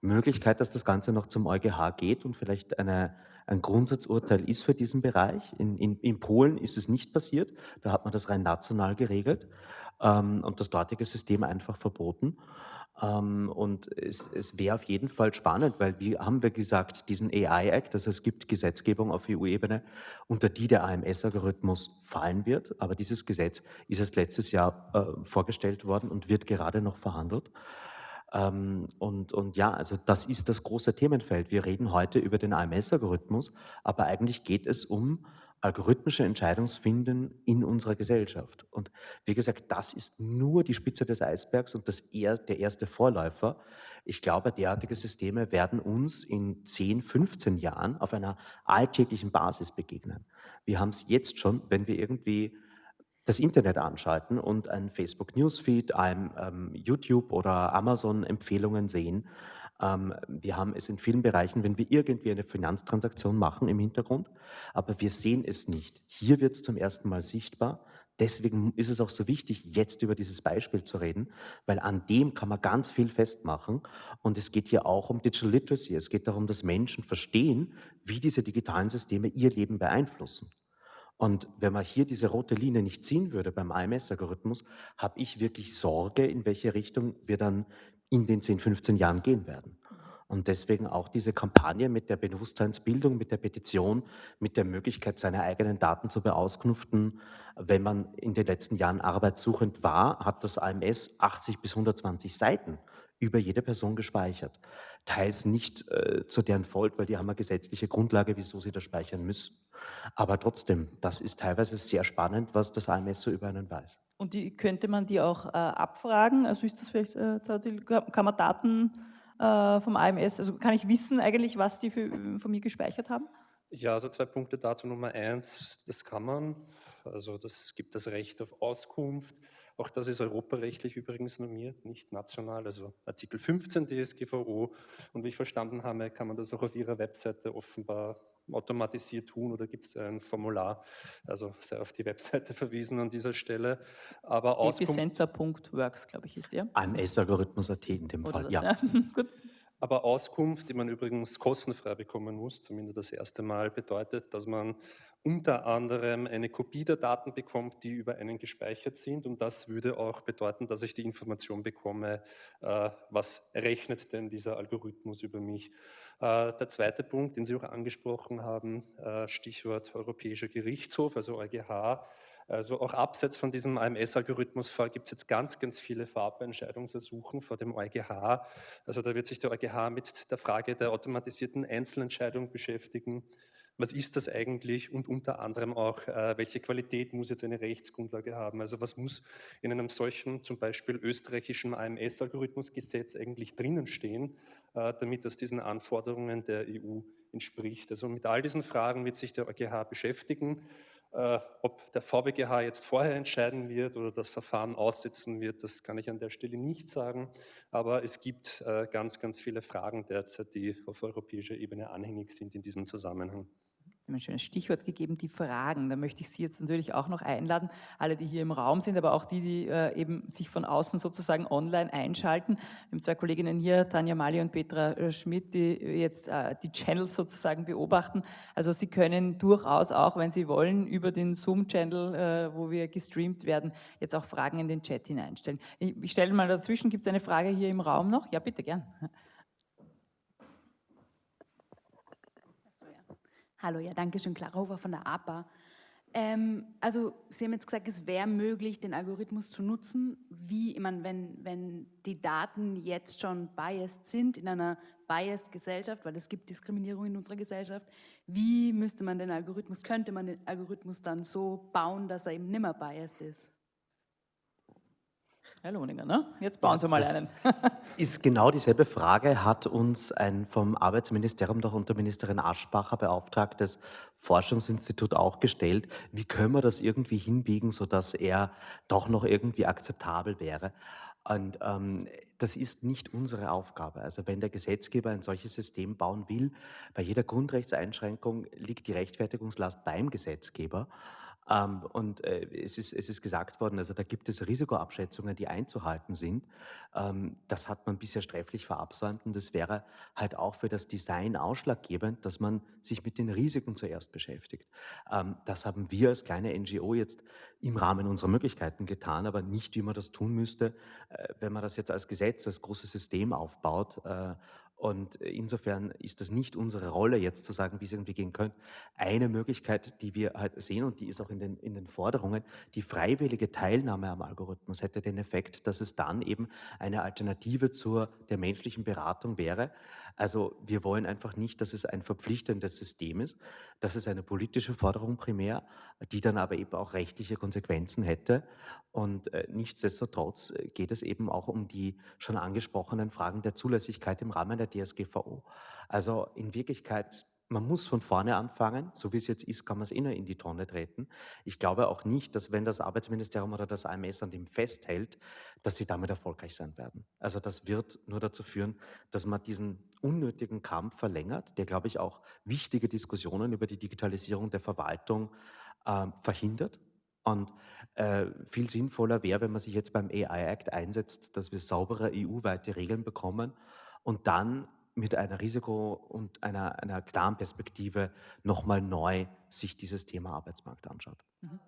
Möglichkeit, dass das Ganze noch zum EuGH geht und vielleicht eine, ein Grundsatzurteil ist für diesen Bereich. In, in, in Polen ist es nicht passiert, da hat man das rein national geregelt ähm, und das dortige System einfach verboten. Ähm, und es, es wäre auf jeden Fall spannend, weil wie haben wir gesagt, diesen AI-Act, also es gibt Gesetzgebung auf EU-Ebene, unter die der AMS-Algorithmus fallen wird. Aber dieses Gesetz ist erst letztes Jahr äh, vorgestellt worden und wird gerade noch verhandelt. Ähm, und, und ja, also das ist das große Themenfeld. Wir reden heute über den AMS-Algorithmus, aber eigentlich geht es um algorithmische Entscheidungsfinden in unserer Gesellschaft. Und wie gesagt, das ist nur die Spitze des Eisbergs und das eher, der erste Vorläufer. Ich glaube, derartige Systeme werden uns in 10, 15 Jahren auf einer alltäglichen Basis begegnen. Wir haben es jetzt schon, wenn wir irgendwie das Internet anschalten und ein Facebook Newsfeed, ein ähm, YouTube oder Amazon Empfehlungen sehen, ähm, wir haben es in vielen Bereichen, wenn wir irgendwie eine Finanztransaktion machen im Hintergrund, aber wir sehen es nicht. Hier wird es zum ersten Mal sichtbar. Deswegen ist es auch so wichtig, jetzt über dieses Beispiel zu reden, weil an dem kann man ganz viel festmachen. Und es geht hier auch um Digital Literacy. Es geht darum, dass Menschen verstehen, wie diese digitalen Systeme ihr Leben beeinflussen. Und wenn man hier diese rote Linie nicht ziehen würde beim IMS-Algorithmus, habe ich wirklich Sorge, in welche Richtung wir dann in den 10, 15 Jahren gehen werden. Und deswegen auch diese Kampagne mit der Bewusstseinsbildung, mit der Petition, mit der Möglichkeit, seine eigenen Daten zu beausknuften. Wenn man in den letzten Jahren arbeitssuchend war, hat das AMS 80 bis 120 Seiten über jede Person gespeichert. Teils nicht äh, zu deren Folge, weil die haben eine gesetzliche Grundlage, wieso sie das speichern müssen. Aber trotzdem, das ist teilweise sehr spannend, was das AMS so über einen weiß. Und die, könnte man die auch äh, abfragen? Also ist das vielleicht, äh, kann man Daten äh, vom AMS, also kann ich wissen eigentlich, was die für, von mir gespeichert haben? Ja, also zwei Punkte dazu. Nummer eins, das kann man. Also das gibt das Recht auf Auskunft. Auch das ist europarechtlich übrigens normiert, nicht national, also Artikel 15 DSGVO. Und wie ich verstanden habe, kann man das auch auf Ihrer Webseite offenbar automatisiert tun oder gibt es ein Formular? Also sei auf die Webseite verwiesen an dieser Stelle. Aber Epicenter.works, glaube ich, ist der. AMS-Algorithmus.at in dem Fall, das, ja. ja. Gut. Aber Auskunft, die man übrigens kostenfrei bekommen muss, zumindest das erste Mal, bedeutet, dass man unter anderem eine Kopie der Daten bekommt, die über einen gespeichert sind. Und das würde auch bedeuten, dass ich die Information bekomme, äh, was rechnet denn dieser Algorithmus über mich. Äh, der zweite Punkt, den Sie auch angesprochen haben, äh, Stichwort Europäischer Gerichtshof, also EuGH, also auch abseits von diesem AMS-Algorithmus gibt es jetzt ganz, ganz viele Vorabentscheidungsersuchen vor dem EuGH. Also da wird sich der EuGH mit der Frage der automatisierten Einzelentscheidung beschäftigen. Was ist das eigentlich und unter anderem auch, äh, welche Qualität muss jetzt eine Rechtsgrundlage haben? Also was muss in einem solchen zum Beispiel österreichischen AMS-Algorithmusgesetz eigentlich drinnen stehen, äh, damit das diesen Anforderungen der EU entspricht? Also mit all diesen Fragen wird sich der EuGH beschäftigen. Äh, ob der VBGH jetzt vorher entscheiden wird oder das Verfahren aussetzen wird, das kann ich an der Stelle nicht sagen. Aber es gibt ganz, ganz viele Fragen derzeit, die auf europäischer Ebene anhängig sind in diesem Zusammenhang ein schönes Stichwort gegeben, die Fragen. Da möchte ich Sie jetzt natürlich auch noch einladen, alle, die hier im Raum sind, aber auch die, die äh, eben sich von außen sozusagen online einschalten. Wir haben zwei Kolleginnen hier, Tanja Mali und Petra äh, Schmidt, die jetzt äh, die Channels sozusagen beobachten. Also Sie können durchaus auch, wenn Sie wollen, über den Zoom-Channel, äh, wo wir gestreamt werden, jetzt auch Fragen in den Chat hineinstellen. Ich, ich stelle mal dazwischen, gibt es eine Frage hier im Raum noch? Ja, bitte, gern. Hallo, ja, danke schön, Clara Hofer von der APA. Ähm, also Sie haben jetzt gesagt, es wäre möglich, den Algorithmus zu nutzen. Wie, ich meine, wenn, wenn die Daten jetzt schon biased sind in einer biased Gesellschaft, weil es gibt Diskriminierung in unserer Gesellschaft, wie müsste man den Algorithmus, könnte man den Algorithmus dann so bauen, dass er eben nimmer biased ist? Herr Lohninger, ne? jetzt bauen Sie mal das einen. ist genau dieselbe Frage, hat uns ein vom Arbeitsministerium durch Unterministerin Aschbacher beauftragtes Forschungsinstitut auch gestellt. Wie können wir das irgendwie hinbiegen, sodass er doch noch irgendwie akzeptabel wäre? Und ähm, das ist nicht unsere Aufgabe. Also wenn der Gesetzgeber ein solches System bauen will, bei jeder Grundrechtseinschränkung liegt die Rechtfertigungslast beim Gesetzgeber. Ähm, und äh, es, ist, es ist gesagt worden, also da gibt es Risikoabschätzungen, die einzuhalten sind. Ähm, das hat man bisher sträflich verabsäumt und das wäre halt auch für das Design ausschlaggebend, dass man sich mit den Risiken zuerst beschäftigt. Ähm, das haben wir als kleine NGO jetzt im Rahmen unserer Möglichkeiten getan, aber nicht, wie man das tun müsste, äh, wenn man das jetzt als Gesetz, als großes System aufbaut äh, und insofern ist das nicht unsere Rolle, jetzt zu sagen, wie es irgendwie gehen könnte. Eine Möglichkeit, die wir halt sehen, und die ist auch in den, in den Forderungen, die freiwillige Teilnahme am Algorithmus hätte den Effekt, dass es dann eben eine Alternative zur der menschlichen Beratung wäre. Also wir wollen einfach nicht, dass es ein verpflichtendes System ist. Das ist eine politische Forderung primär, die dann aber eben auch rechtliche Konsequenzen hätte. Und äh, nichtsdestotrotz äh, geht es eben auch um die schon angesprochenen Fragen der Zulässigkeit im Rahmen der DSGVO. Also in Wirklichkeit man muss von vorne anfangen. So wie es jetzt ist, kann man es eh nur in die Tonne treten. Ich glaube auch nicht, dass wenn das Arbeitsministerium oder das AMS an dem festhält, dass sie damit erfolgreich sein werden. Also das wird nur dazu führen, dass man diesen unnötigen Kampf verlängert, der, glaube ich, auch wichtige Diskussionen über die Digitalisierung der Verwaltung äh, verhindert. Und äh, viel sinnvoller wäre, wenn man sich jetzt beim AI Act einsetzt, dass wir saubere EU-weite Regeln bekommen und dann mit einer Risiko- und einer, einer klaren Perspektive nochmal neu sich dieses Thema Arbeitsmarkt anschaut. Mhm.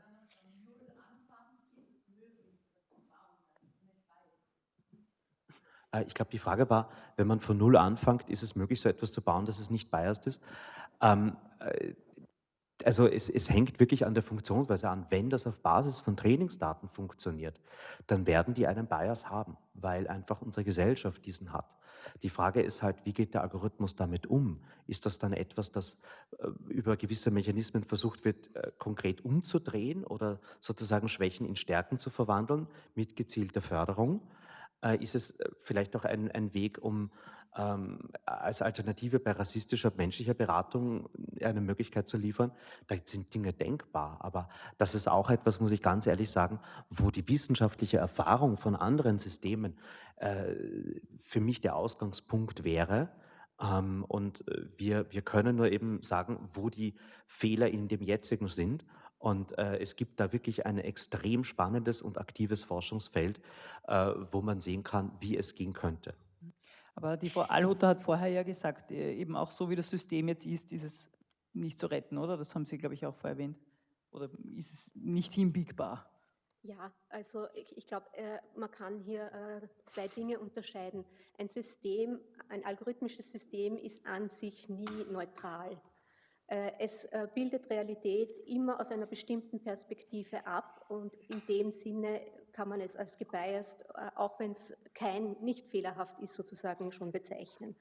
Äh, ich glaube, die Frage war, wenn man von Null anfängt, ist es möglich, so etwas zu bauen, dass es nicht biased ist? Ähm, äh, also es, es, hängt wirklich an der Funktionsweise an. Wenn das auf Basis von Trainingsdaten funktioniert, dann werden die einen Bias haben, weil einfach unsere Gesellschaft diesen hat. Die Frage ist halt, wie geht der Algorithmus damit um? Ist das dann etwas, das äh, über gewisse Mechanismen versucht wird, äh, konkret umzudrehen oder sozusagen Schwächen in Stärken zu verwandeln mit gezielter Förderung? Äh, ist es vielleicht auch ein, ein Weg, um ähm, als Alternative bei rassistischer menschlicher Beratung eine Möglichkeit zu liefern, da sind Dinge denkbar. Aber das ist auch etwas, muss ich ganz ehrlich sagen, wo die wissenschaftliche Erfahrung von anderen Systemen äh, für mich der Ausgangspunkt wäre. Ähm, und äh, wir, wir können nur eben sagen, wo die Fehler in dem jetzigen sind. Und äh, es gibt da wirklich ein extrem spannendes und aktives Forschungsfeld, äh, wo man sehen kann, wie es gehen könnte. Aber die Frau Alhutter hat vorher ja gesagt, äh, eben auch so wie das System jetzt ist, ist es nicht zu retten, oder? Das haben Sie, glaube ich, auch vorher erwähnt. Oder ist es nicht hinbiegbar? Ja, also ich, ich glaube, äh, man kann hier äh, zwei Dinge unterscheiden. Ein System, ein algorithmisches System ist an sich nie neutral. Äh, es äh, bildet Realität immer aus einer bestimmten Perspektive ab und in dem Sinne kann man es als gebiased, äh, auch wenn es kein, nicht fehlerhaft ist, sozusagen schon bezeichnen.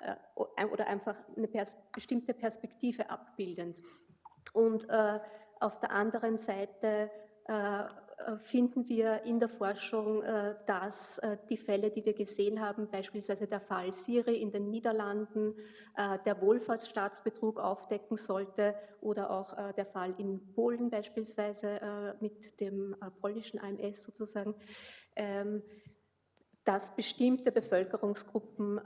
Äh, oder einfach eine pers bestimmte Perspektive abbildend. Und äh, auf der anderen Seite äh, finden wir in der Forschung, äh, dass äh, die Fälle, die wir gesehen haben, beispielsweise der Fall Siri in den Niederlanden, der Wohlfahrtsstaatsbetrug aufdecken sollte oder auch der Fall in Polen beispielsweise mit dem polnischen AMS sozusagen, ähm, dass bestimmte Bevölkerungsgruppen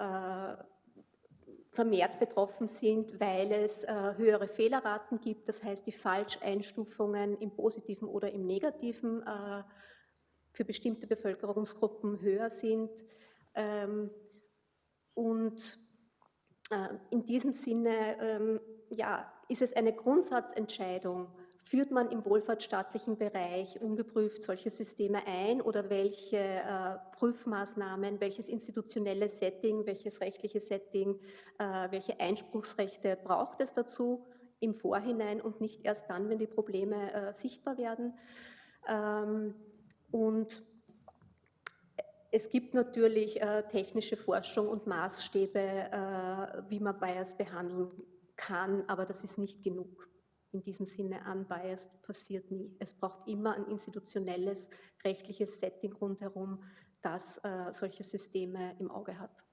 vermehrt betroffen sind, weil es äh, höhere Fehlerraten gibt, das heißt die Falscheinstufungen im positiven oder im negativen äh, für bestimmte Bevölkerungsgruppen höher sind. Ähm, und äh, in diesem Sinne ähm, ja, ist es eine Grundsatzentscheidung, Führt man im wohlfahrtsstaatlichen Bereich ungeprüft solche Systeme ein oder welche äh, Prüfmaßnahmen, welches institutionelle Setting, welches rechtliche Setting, äh, welche Einspruchsrechte braucht es dazu im Vorhinein und nicht erst dann, wenn die Probleme äh, sichtbar werden? Ähm, und es gibt natürlich äh, technische Forschung und Maßstäbe, äh, wie man Bias behandeln kann, aber das ist nicht genug in diesem Sinne unbiased passiert nie. Es braucht immer ein institutionelles, rechtliches Setting rundherum, das äh, solche Systeme im Auge hat.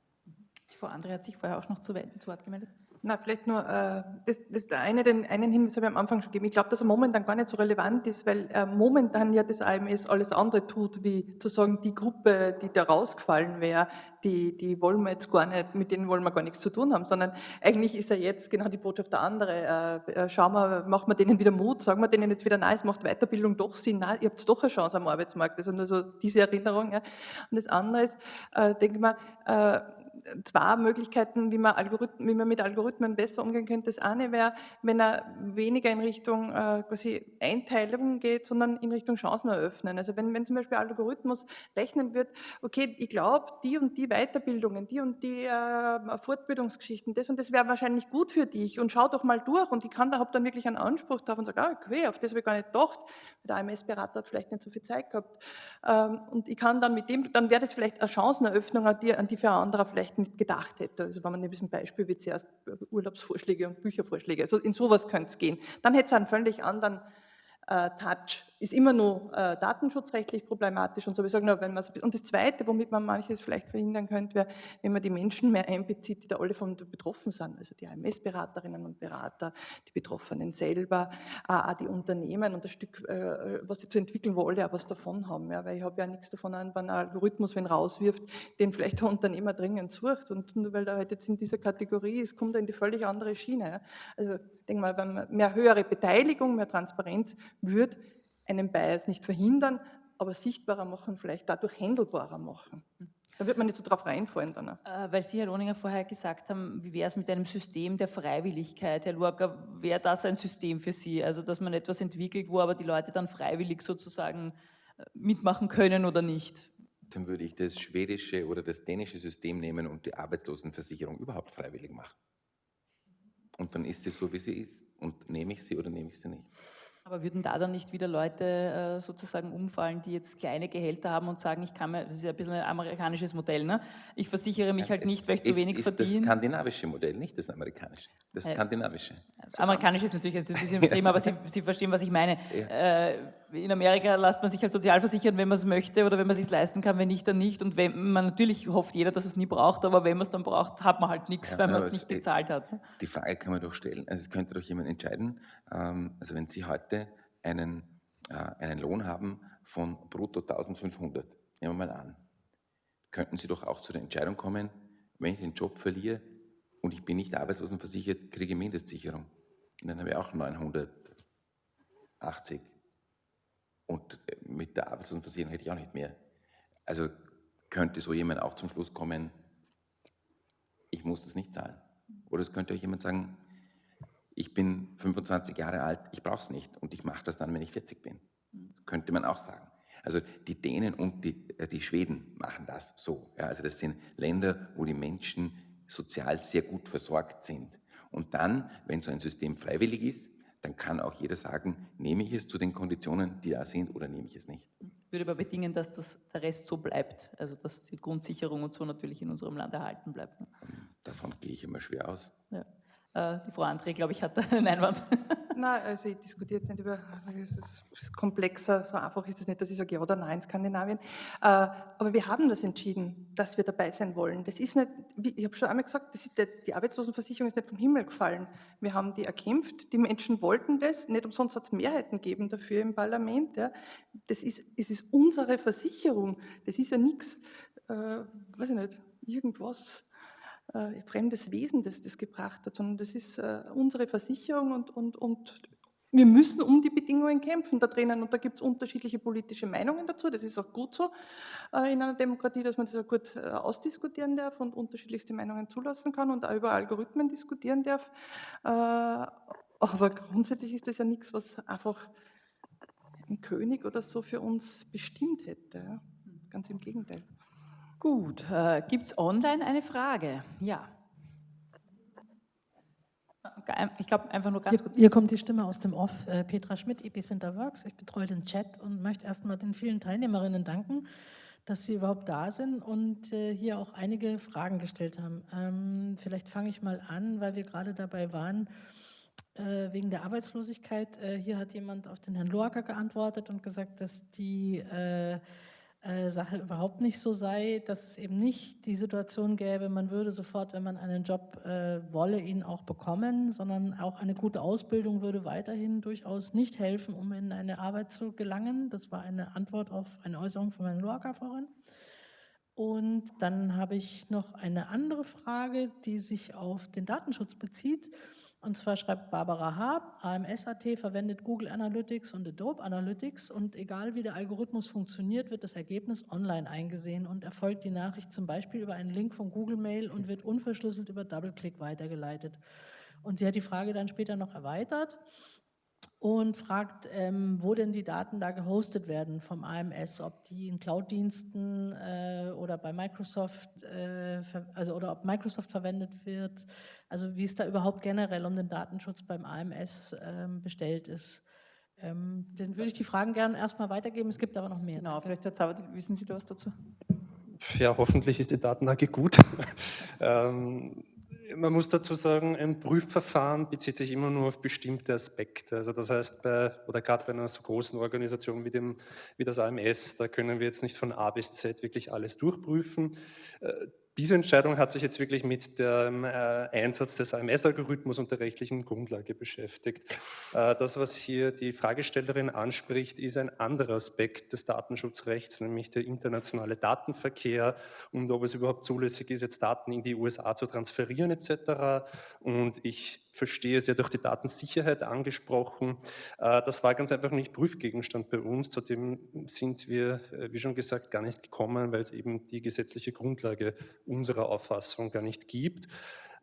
Frau Andre hat sich vorher auch noch zu, zu Wort gemeldet. Na, vielleicht nur, äh, das, das der eine, den einen Hinweis habe ich am Anfang schon gegeben. Ich glaube, dass er momentan gar nicht so relevant ist, weil äh, momentan ja das AMS alles andere tut, wie zu sagen, die Gruppe, die da rausgefallen wäre, die, die wollen wir jetzt gar nicht, mit denen wollen wir gar nichts zu tun haben, sondern eigentlich ist ja jetzt genau die Botschaft der andere. Äh, äh schauen wir, machen wir denen wieder Mut, sagen wir denen jetzt wieder, nein, es macht Weiterbildung doch Sinn, nein, ihr habt doch eine Chance am Arbeitsmarkt. Ist nur so diese Erinnerung. Ja. Und das andere ist, äh, denke ich mal, äh, zwei Möglichkeiten, wie man, Algorithmen, wie man mit Algorithmen besser umgehen könnte. Das eine wäre, wenn er weniger in Richtung äh, quasi Einteilung geht, sondern in Richtung Chancen eröffnen. Also wenn, wenn zum Beispiel Algorithmus rechnen wird, okay, ich glaube, die und die Weiterbildungen, die und die äh, Fortbildungsgeschichten, das und das wäre wahrscheinlich gut für dich und schau doch mal durch und ich kann da habe dann wirklich einen Anspruch drauf und sage, ah, okay, auf das habe ich gar nicht gedacht. Der AMS-Berater hat vielleicht nicht so viel Zeit gehabt. Ähm, und ich kann dann mit dem, dann wäre das vielleicht eine Chanceneröffnung, an die, an die für ein anderer vielleicht vielleicht nicht gedacht hätte. Also wenn man in diesem Beispiel wie zuerst Urlaubsvorschläge und Büchervorschläge, also in sowas könnte es gehen. Dann hätte es einen völlig anderen äh, Touch ist immer nur äh, datenschutzrechtlich problematisch und so. Wir sagen, nur, wenn und das Zweite, womit man manches vielleicht verhindern könnte, wäre, wenn man die Menschen mehr einbezieht, die da alle von betroffen sind, also die AMS-Beraterinnen und Berater, die Betroffenen selber, äh, die Unternehmen und das Stück, äh, was sie zu entwickeln, wo alle auch was davon haben. Ja, weil ich habe ja nichts davon, wenn ein Algorithmus, wenn rauswirft, den vielleicht der Unternehmer dringend sucht und nur weil er halt jetzt in dieser Kategorie ist, kommt er in die völlig andere Schiene. Ja. Also ich denke mal, wenn man mehr höhere Beteiligung, mehr Transparenz würde, einen Bias nicht verhindern, aber sichtbarer machen, vielleicht dadurch handelbarer machen. Da wird man nicht so drauf reinfallen dann. Äh, weil Sie, Herr Lohninger, vorher gesagt haben, wie wäre es mit einem System der Freiwilligkeit? Herr Luaga, wäre das ein System für Sie? Also, dass man etwas entwickelt, wo aber die Leute dann freiwillig sozusagen äh, mitmachen können oder nicht? Dann würde ich das schwedische oder das dänische System nehmen und die Arbeitslosenversicherung überhaupt freiwillig machen. Und dann ist sie so, wie sie ist. Und nehme ich sie oder nehme ich sie nicht. Aber würden da dann nicht wieder Leute äh, sozusagen umfallen, die jetzt kleine Gehälter haben und sagen, ich kann mir, das ist ja ein bisschen ein amerikanisches Modell, ne? ich versichere mich halt nicht, weil ich zu wenig ist verdiene. Das skandinavische Modell, nicht das amerikanische. Das skandinavische. Das amerikanische ist natürlich ein bisschen Thema, aber Sie, Sie, verstehen, was ich meine. Ja. Äh, in Amerika lässt man sich halt sozial versichern, wenn man es möchte oder wenn man es sich leisten kann, wenn nicht, dann nicht. Und wenn man natürlich hofft jeder, dass es nie braucht, aber wenn man es dann braucht, hat man halt nichts, ja, weil man es nicht gezahlt hat. Ne? Die Frage kann man doch stellen. Also es könnte doch jemand entscheiden, ähm, also wenn Sie heute einen, äh, einen Lohn haben von brutto 1500, nehmen wir mal an, könnten Sie doch auch zu der Entscheidung kommen, wenn ich den Job verliere und ich bin nicht arbeitslosenversichert, kriege ich Mindestsicherung. Und dann habe ich auch 980. Und äh, mit der Arbeitslosenversicherung hätte ich auch nicht mehr. Also könnte so jemand auch zum Schluss kommen, ich muss das nicht zahlen. Oder es könnte auch jemand sagen, ich bin 25 Jahre alt, ich brauche es nicht und ich mache das dann, wenn ich 40 bin. Das könnte man auch sagen. Also die Dänen und die, äh, die Schweden machen das so. Ja, also das sind Länder, wo die Menschen sozial sehr gut versorgt sind. Und dann, wenn so ein System freiwillig ist, dann kann auch jeder sagen, nehme ich es zu den Konditionen, die da sind, oder nehme ich es nicht. Ich würde aber bedingen, dass das, der Rest so bleibt, also dass die Grundsicherung und so natürlich in unserem Land erhalten bleibt. Ne? Davon gehe ich immer schwer aus. Ja. Äh, die Frau André, glaube ich, hat einen Einwand. Nein, also ich diskutiere jetzt nicht über, es ist komplexer, so einfach ist es nicht, dass ich sage ja oder nein, Skandinavien. Äh, aber wir haben das entschieden, dass wir dabei sein wollen. Das ist nicht, ich habe schon einmal gesagt, ist die Arbeitslosenversicherung ist nicht vom Himmel gefallen. Wir haben die erkämpft, die Menschen wollten das, nicht umsonst hat es Mehrheiten gegeben dafür im Parlament. Ja. Das ist, es ist unsere Versicherung, das ist ja nichts, äh, weiß ich nicht, irgendwas äh, fremdes Wesen, das das gebracht hat, sondern das ist äh, unsere Versicherung und, und, und wir müssen um die Bedingungen kämpfen da drinnen und da gibt es unterschiedliche politische Meinungen dazu. Das ist auch gut so äh, in einer Demokratie, dass man das auch gut äh, ausdiskutieren darf und unterschiedlichste Meinungen zulassen kann und auch über Algorithmen diskutieren darf. Äh, aber grundsätzlich ist das ja nichts, was einfach ein König oder so für uns bestimmt hätte. Ganz im Gegenteil. Gut, äh, gibt es online eine Frage? Ja. Ich glaube, einfach nur ganz hier, kurz. Hier kommt die Stimme aus dem Off. Äh, Petra Schmidt, Epicenter Works. Ich betreue den Chat und möchte erstmal den vielen Teilnehmerinnen danken, dass sie überhaupt da sind und äh, hier auch einige Fragen gestellt haben. Ähm, vielleicht fange ich mal an, weil wir gerade dabei waren, äh, wegen der Arbeitslosigkeit. Äh, hier hat jemand auf den Herrn Loacker geantwortet und gesagt, dass die äh, äh, Sache überhaupt nicht so sei, dass es eben nicht die Situation gäbe, man würde sofort, wenn man einen Job äh, wolle, ihn auch bekommen, sondern auch eine gute Ausbildung würde weiterhin durchaus nicht helfen, um in eine Arbeit zu gelangen. Das war eine Antwort auf eine Äußerung von Herrn Loacker vorhin. Und dann habe ich noch eine andere Frage, die sich auf den Datenschutz bezieht. Und zwar schreibt Barbara H., AMS.at verwendet Google Analytics und Adobe Analytics und egal wie der Algorithmus funktioniert, wird das Ergebnis online eingesehen und erfolgt die Nachricht zum Beispiel über einen Link von Google Mail und wird unverschlüsselt über Double-Click weitergeleitet. Und sie hat die Frage dann später noch erweitert und fragt, ähm, wo denn die Daten da gehostet werden vom AMS, ob die in Cloud-Diensten äh, oder bei Microsoft, äh, also oder ob Microsoft verwendet wird, also wie es da überhaupt generell um den Datenschutz beim AMS ähm, bestellt ist. Ähm, dann würde ich die Fragen gerne erstmal weitergeben, es gibt aber noch mehr. Genau, vielleicht Herr Zauber, wissen Sie da was dazu? Ja, hoffentlich ist die Datenlage gut. ähm, man muss dazu sagen, ein Prüfverfahren bezieht sich immer nur auf bestimmte Aspekte. Also das heißt, bei, oder gerade bei einer so großen Organisation wie, dem, wie das AMS, da können wir jetzt nicht von A bis Z wirklich alles durchprüfen. Diese Entscheidung hat sich jetzt wirklich mit dem äh, Einsatz des AMS-Algorithmus und der rechtlichen Grundlage beschäftigt. Äh, das, was hier die Fragestellerin anspricht, ist ein anderer Aspekt des Datenschutzrechts, nämlich der internationale Datenverkehr und ob es überhaupt zulässig ist, jetzt Daten in die USA zu transferieren etc. Und ich verstehe, Sie hat auch die Datensicherheit angesprochen. Äh, das war ganz einfach nicht Prüfgegenstand bei uns. Zudem sind wir, äh, wie schon gesagt, gar nicht gekommen, weil es eben die gesetzliche Grundlage unserer Auffassung gar nicht gibt.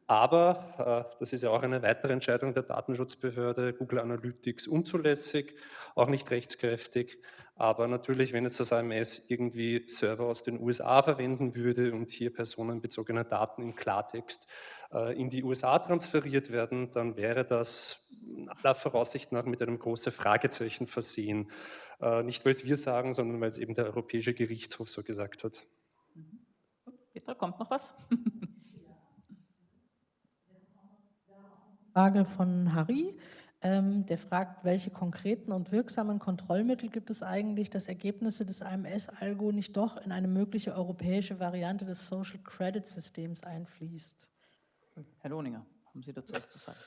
Aber, äh, das ist ja auch eine weitere Entscheidung der Datenschutzbehörde, Google Analytics unzulässig, auch nicht rechtskräftig. Aber natürlich, wenn jetzt das AMS irgendwie Server aus den USA verwenden würde und hier personenbezogene Daten im Klartext in die USA transferiert werden, dann wäre das aller Voraussicht nach mit einem großen Fragezeichen versehen. Äh, nicht, weil es wir sagen, sondern weil es eben der Europäische Gerichtshof so gesagt hat. Petra, kommt noch was? Frage von Harry. Ähm, der fragt, welche konkreten und wirksamen Kontrollmittel gibt es eigentlich, dass Ergebnisse des AMS-Algo nicht doch in eine mögliche europäische Variante des Social Credit Systems einfließt? Herr Lohninger, haben Sie dazu was zu sagen?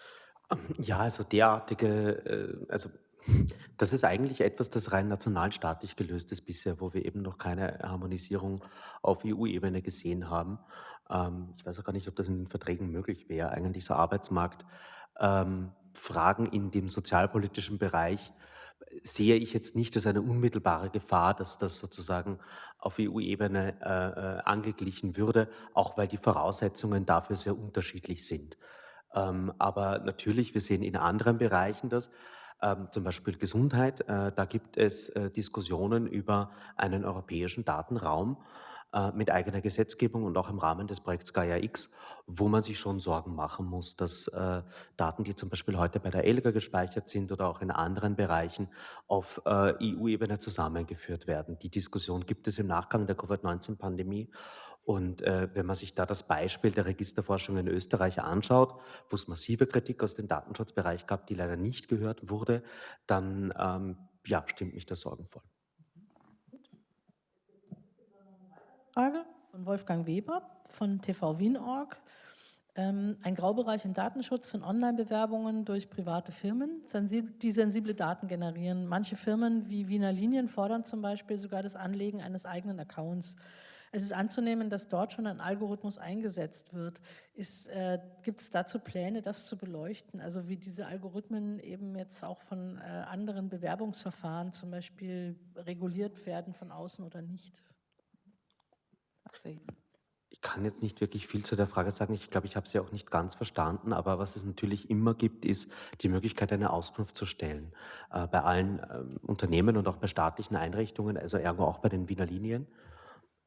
Ja, also derartige, äh, also das ist eigentlich etwas, das rein nationalstaatlich gelöst ist bisher, wo wir eben noch keine Harmonisierung auf EU-Ebene gesehen haben. Ähm, ich weiß auch gar nicht, ob das in den Verträgen möglich wäre, eigentlich so Arbeitsmarktfragen ähm, in dem sozialpolitischen Bereich sehe ich jetzt nicht als eine unmittelbare Gefahr, dass das sozusagen auf EU-Ebene äh, äh, angeglichen würde, auch weil die Voraussetzungen dafür sehr unterschiedlich sind. Ähm, aber natürlich, wir sehen in anderen Bereichen das, ähm, zum Beispiel Gesundheit, äh, da gibt es äh, Diskussionen über einen europäischen Datenraum äh, mit eigener Gesetzgebung und auch im Rahmen des Projekts Gaia X, wo man sich schon Sorgen machen muss, dass äh, Daten, die zum Beispiel heute bei der ELGA gespeichert sind oder auch in anderen Bereichen auf äh, EU-Ebene zusammengeführt werden. Die Diskussion gibt es im Nachgang der Covid-19-Pandemie. Und äh, wenn man sich da das Beispiel der Registerforschung in Österreich anschaut, wo es massive Kritik aus dem Datenschutzbereich gab, die leider nicht gehört wurde, dann ähm, ja, stimmt mich das sorgenvoll. Frage von Wolfgang Weber von TV Wien.org. Ähm, ein Graubereich im Datenschutz sind Online-Bewerbungen durch private Firmen, die sensible Daten generieren. Manche Firmen wie Wiener Linien fordern zum Beispiel sogar das Anlegen eines eigenen Accounts. Es ist anzunehmen, dass dort schon ein Algorithmus eingesetzt wird. Äh, Gibt es dazu Pläne, das zu beleuchten? Also wie diese Algorithmen eben jetzt auch von äh, anderen Bewerbungsverfahren zum Beispiel reguliert werden von außen oder nicht? Ich kann jetzt nicht wirklich viel zu der Frage sagen. Ich glaube, ich habe sie auch nicht ganz verstanden. Aber was es natürlich immer gibt, ist die Möglichkeit, eine Auskunft zu stellen. Äh, bei allen ähm, Unternehmen und auch bei staatlichen Einrichtungen, also ergo auch bei den Wiener Linien.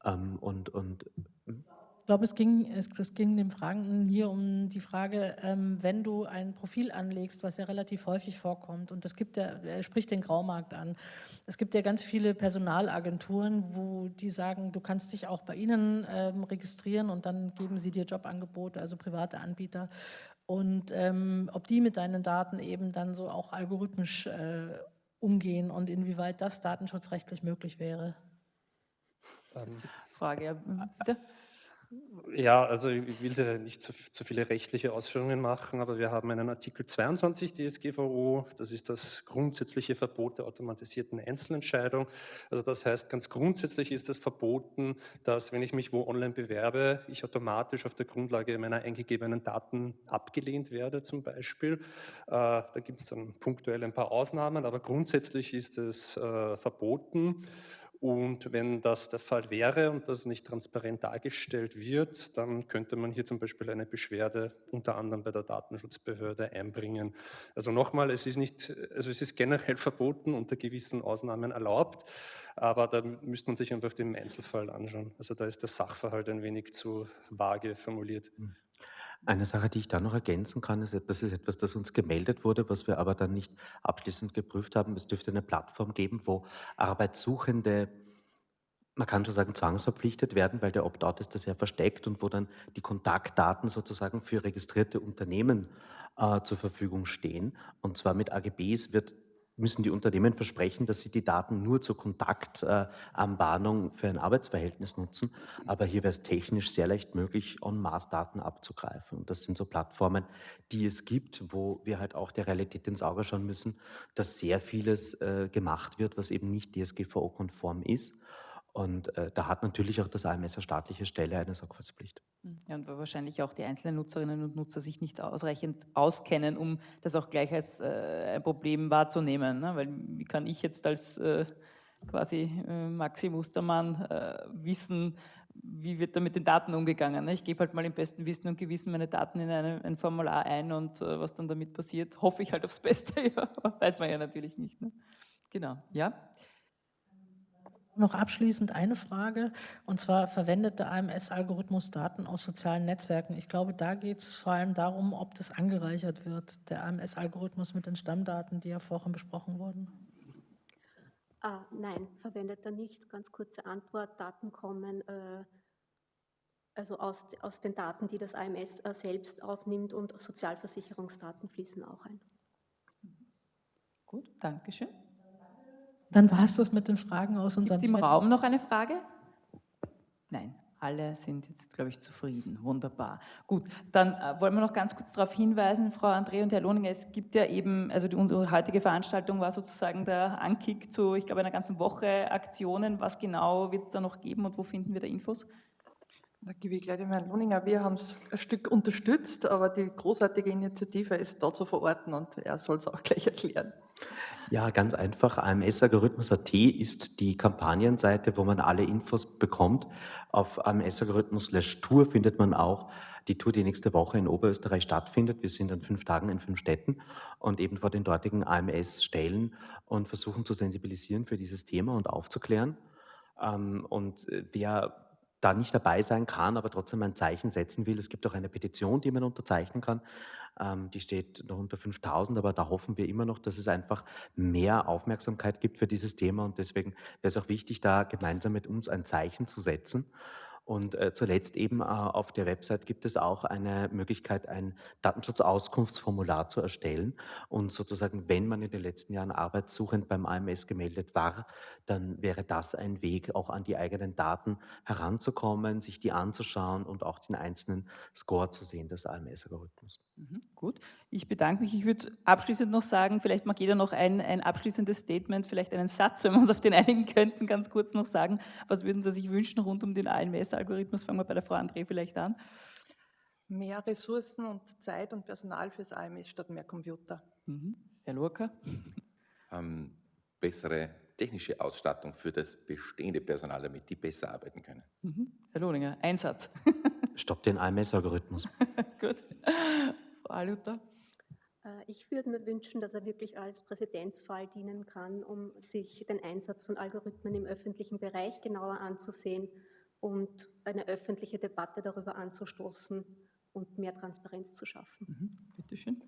Ähm, und, und hm? Ich glaube, es ging, es, es ging dem Fragenden hier um die Frage, ähm, wenn du ein Profil anlegst, was ja relativ häufig vorkommt, und das gibt ja, er spricht den Graumarkt an. Es gibt ja ganz viele Personalagenturen, wo die sagen, du kannst dich auch bei ihnen ähm, registrieren und dann geben sie dir Jobangebote, also private Anbieter. Und ähm, ob die mit deinen Daten eben dann so auch algorithmisch äh, umgehen und inwieweit das datenschutzrechtlich möglich wäre. Ähm, Frage, ja, bitte. Ja, also ich will nicht zu, zu, viele rechtliche Ausführungen machen, aber wir haben einen Artikel 22 DSGVO, das ist das grundsätzliche Verbot der automatisierten Einzelentscheidung. Also das heißt, ganz grundsätzlich ist es verboten, dass wenn ich mich wo online bewerbe, ich automatisch auf der Grundlage meiner eingegebenen Daten abgelehnt werde zum Beispiel. Äh, da gibt es dann punktuell ein paar Ausnahmen, aber grundsätzlich ist es äh, verboten. Und wenn das der Fall wäre und das nicht transparent dargestellt wird, dann könnte man hier zum Beispiel eine Beschwerde unter anderem bei der Datenschutzbehörde einbringen. Also nochmal, es ist nicht, also es ist generell verboten, unter gewissen Ausnahmen erlaubt, aber da müsste man sich einfach den Einzelfall anschauen. Also da ist der Sachverhalt ein wenig zu vage formuliert. Hm. Eine Sache, die ich da noch ergänzen kann, ist, das ist etwas, das uns gemeldet wurde, was wir aber dann nicht abschließend geprüft haben. Es dürfte eine Plattform geben, wo Arbeitssuchende, man kann schon sagen, zwangsverpflichtet werden, weil der Opt-out ist da sehr versteckt und wo dann die Kontaktdaten sozusagen für registrierte Unternehmen äh, zur Verfügung stehen. Und zwar mit AGBs wird müssen die Unternehmen versprechen, dass sie die Daten nur zur Kontaktanbahnung äh, für ein Arbeitsverhältnis nutzen. Aber hier wäre es technisch sehr leicht möglich, On-Mass-Daten abzugreifen. Und das sind so Plattformen, die es gibt, wo wir halt auch der Realität ins Auge schauen müssen, dass sehr vieles äh, gemacht wird, was eben nicht DSGVO-konform ist. Und äh, da hat natürlich auch das AMS als staatliche Stelle eine Sorgfaltspflicht. Hm, ja, und weil wahrscheinlich auch die einzelnen Nutzerinnen und Nutzer sich nicht ausreichend auskennen, um das auch gleich als äh, ein Problem wahrzunehmen. Ne? Weil wie kann ich jetzt als äh, quasi äh, Maxi Mustermann äh, wissen, wie wird da mit den Daten umgegangen? Ne? Ich gebe halt mal im besten Wissen und Gewissen meine Daten in eine, ein Formular ein und äh, was dann damit passiert, hoffe ich halt aufs Beste. ja, weiß man ja natürlich nicht. Ne? Genau, ja. Noch abschließend eine Frage, und zwar verwendet der AMS-Algorithmus Daten aus sozialen Netzwerken. Ich glaube, da geht es vor allem darum, ob das angereichert wird, der AMS-Algorithmus mit den Stammdaten, die ja vorhin besprochen wurden. Ah, nein, verwendet er nicht. Ganz kurze Antwort, Daten kommen äh, also aus, aus den Daten, die das AMS äh, selbst aufnimmt und Sozialversicherungsdaten fließen auch ein. Gut, danke schön. Dann war es das mit den Fragen aus unserem Gibt es im Raum noch eine Frage? Nein, alle sind jetzt, glaube ich, zufrieden. Wunderbar. Gut, dann äh, wollen wir noch ganz kurz darauf hinweisen, Frau André und Herr Lohninger, es gibt ja eben, also die, unsere heutige Veranstaltung war sozusagen der Ankick zu, ich glaube, einer ganzen Woche Aktionen. Was genau wird es da noch geben und wo finden wir da Infos? Da gebe ich gleich dem Herrn Lohninger. Wir haben es ein Stück unterstützt, aber die großartige Initiative ist da zu verorten und er soll es auch gleich erklären. Ja, ganz einfach. AMS-Algorithmus.at ist die Kampagnenseite, wo man alle Infos bekommt. Auf AMS-Algorithmus-Tour findet man auch die Tour, die nächste Woche in Oberösterreich stattfindet. Wir sind an fünf Tagen in fünf Städten und eben vor den dortigen AMS-Stellen und versuchen zu sensibilisieren für dieses Thema und aufzuklären. Ähm, und äh, wer da nicht dabei sein kann, aber trotzdem ein Zeichen setzen will. Es gibt auch eine Petition, die man unterzeichnen kann. Ähm, die steht noch unter 5000, aber da hoffen wir immer noch, dass es einfach mehr Aufmerksamkeit gibt für dieses Thema und deswegen wäre es auch wichtig, da gemeinsam mit uns ein Zeichen zu setzen. Und äh, zuletzt eben äh, auf der Website gibt es auch eine Möglichkeit, ein Datenschutzauskunftsformular zu erstellen. Und sozusagen, wenn man in den letzten Jahren arbeitssuchend beim AMS gemeldet war, dann wäre das ein Weg, auch an die eigenen Daten heranzukommen, sich die anzuschauen und auch den einzelnen Score zu sehen des AMS-Algorithmus. Mhm, gut, ich bedanke mich. Ich würde abschließend noch sagen, vielleicht mag jeder noch ein, ein abschließendes Statement, vielleicht einen Satz, wenn wir uns auf den einigen könnten, ganz kurz noch sagen. Was würden Sie sich wünschen rund um den AMS-Algorithmus? Fangen wir bei der Frau André vielleicht an. Mehr Ressourcen und Zeit und Personal fürs AMS statt mehr Computer. Mhm. Herr Lurka? Ähm, bessere technische Ausstattung für das bestehende Personal, damit die besser arbeiten können. Mhm. Herr Lohninger, ein Satz. Stopp den AMS-Algorithmus. Gut. Frau Aluta? Äh, ich würde mir wünschen, dass er wirklich als Präzedenzfall dienen kann, um sich den Einsatz von Algorithmen im öffentlichen Bereich genauer anzusehen und eine öffentliche Debatte darüber anzustoßen und mehr Transparenz zu schaffen. Mhm. Bitte schön.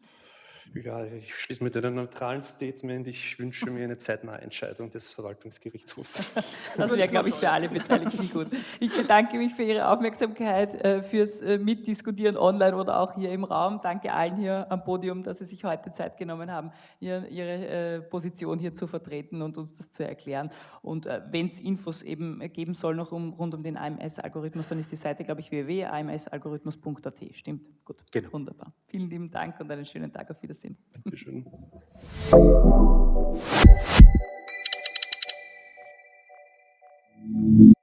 Ja, ich schließe mit einem neutralen Statement. Ich wünsche mir eine zeitnahe Entscheidung des Verwaltungsgerichtshofs. Das wäre, glaube ich, für alle Beteiligten gut. Ich bedanke mich für Ihre Aufmerksamkeit, äh, fürs äh, Mitdiskutieren online oder auch hier im Raum. Danke allen hier am Podium, dass Sie sich heute Zeit genommen haben, Ihre äh, Position hier zu vertreten und uns das zu erklären. Und wenn es Infos eben geben soll noch um, rund um den AMS-Algorithmus, dann ist die Seite, glaube ich, www.amsalgorithmus.at. Stimmt? Gut, genau. wunderbar. Vielen lieben Dank und einen schönen Tag auf Wiedersehen. Wiedersehen. Dankeschön. Thank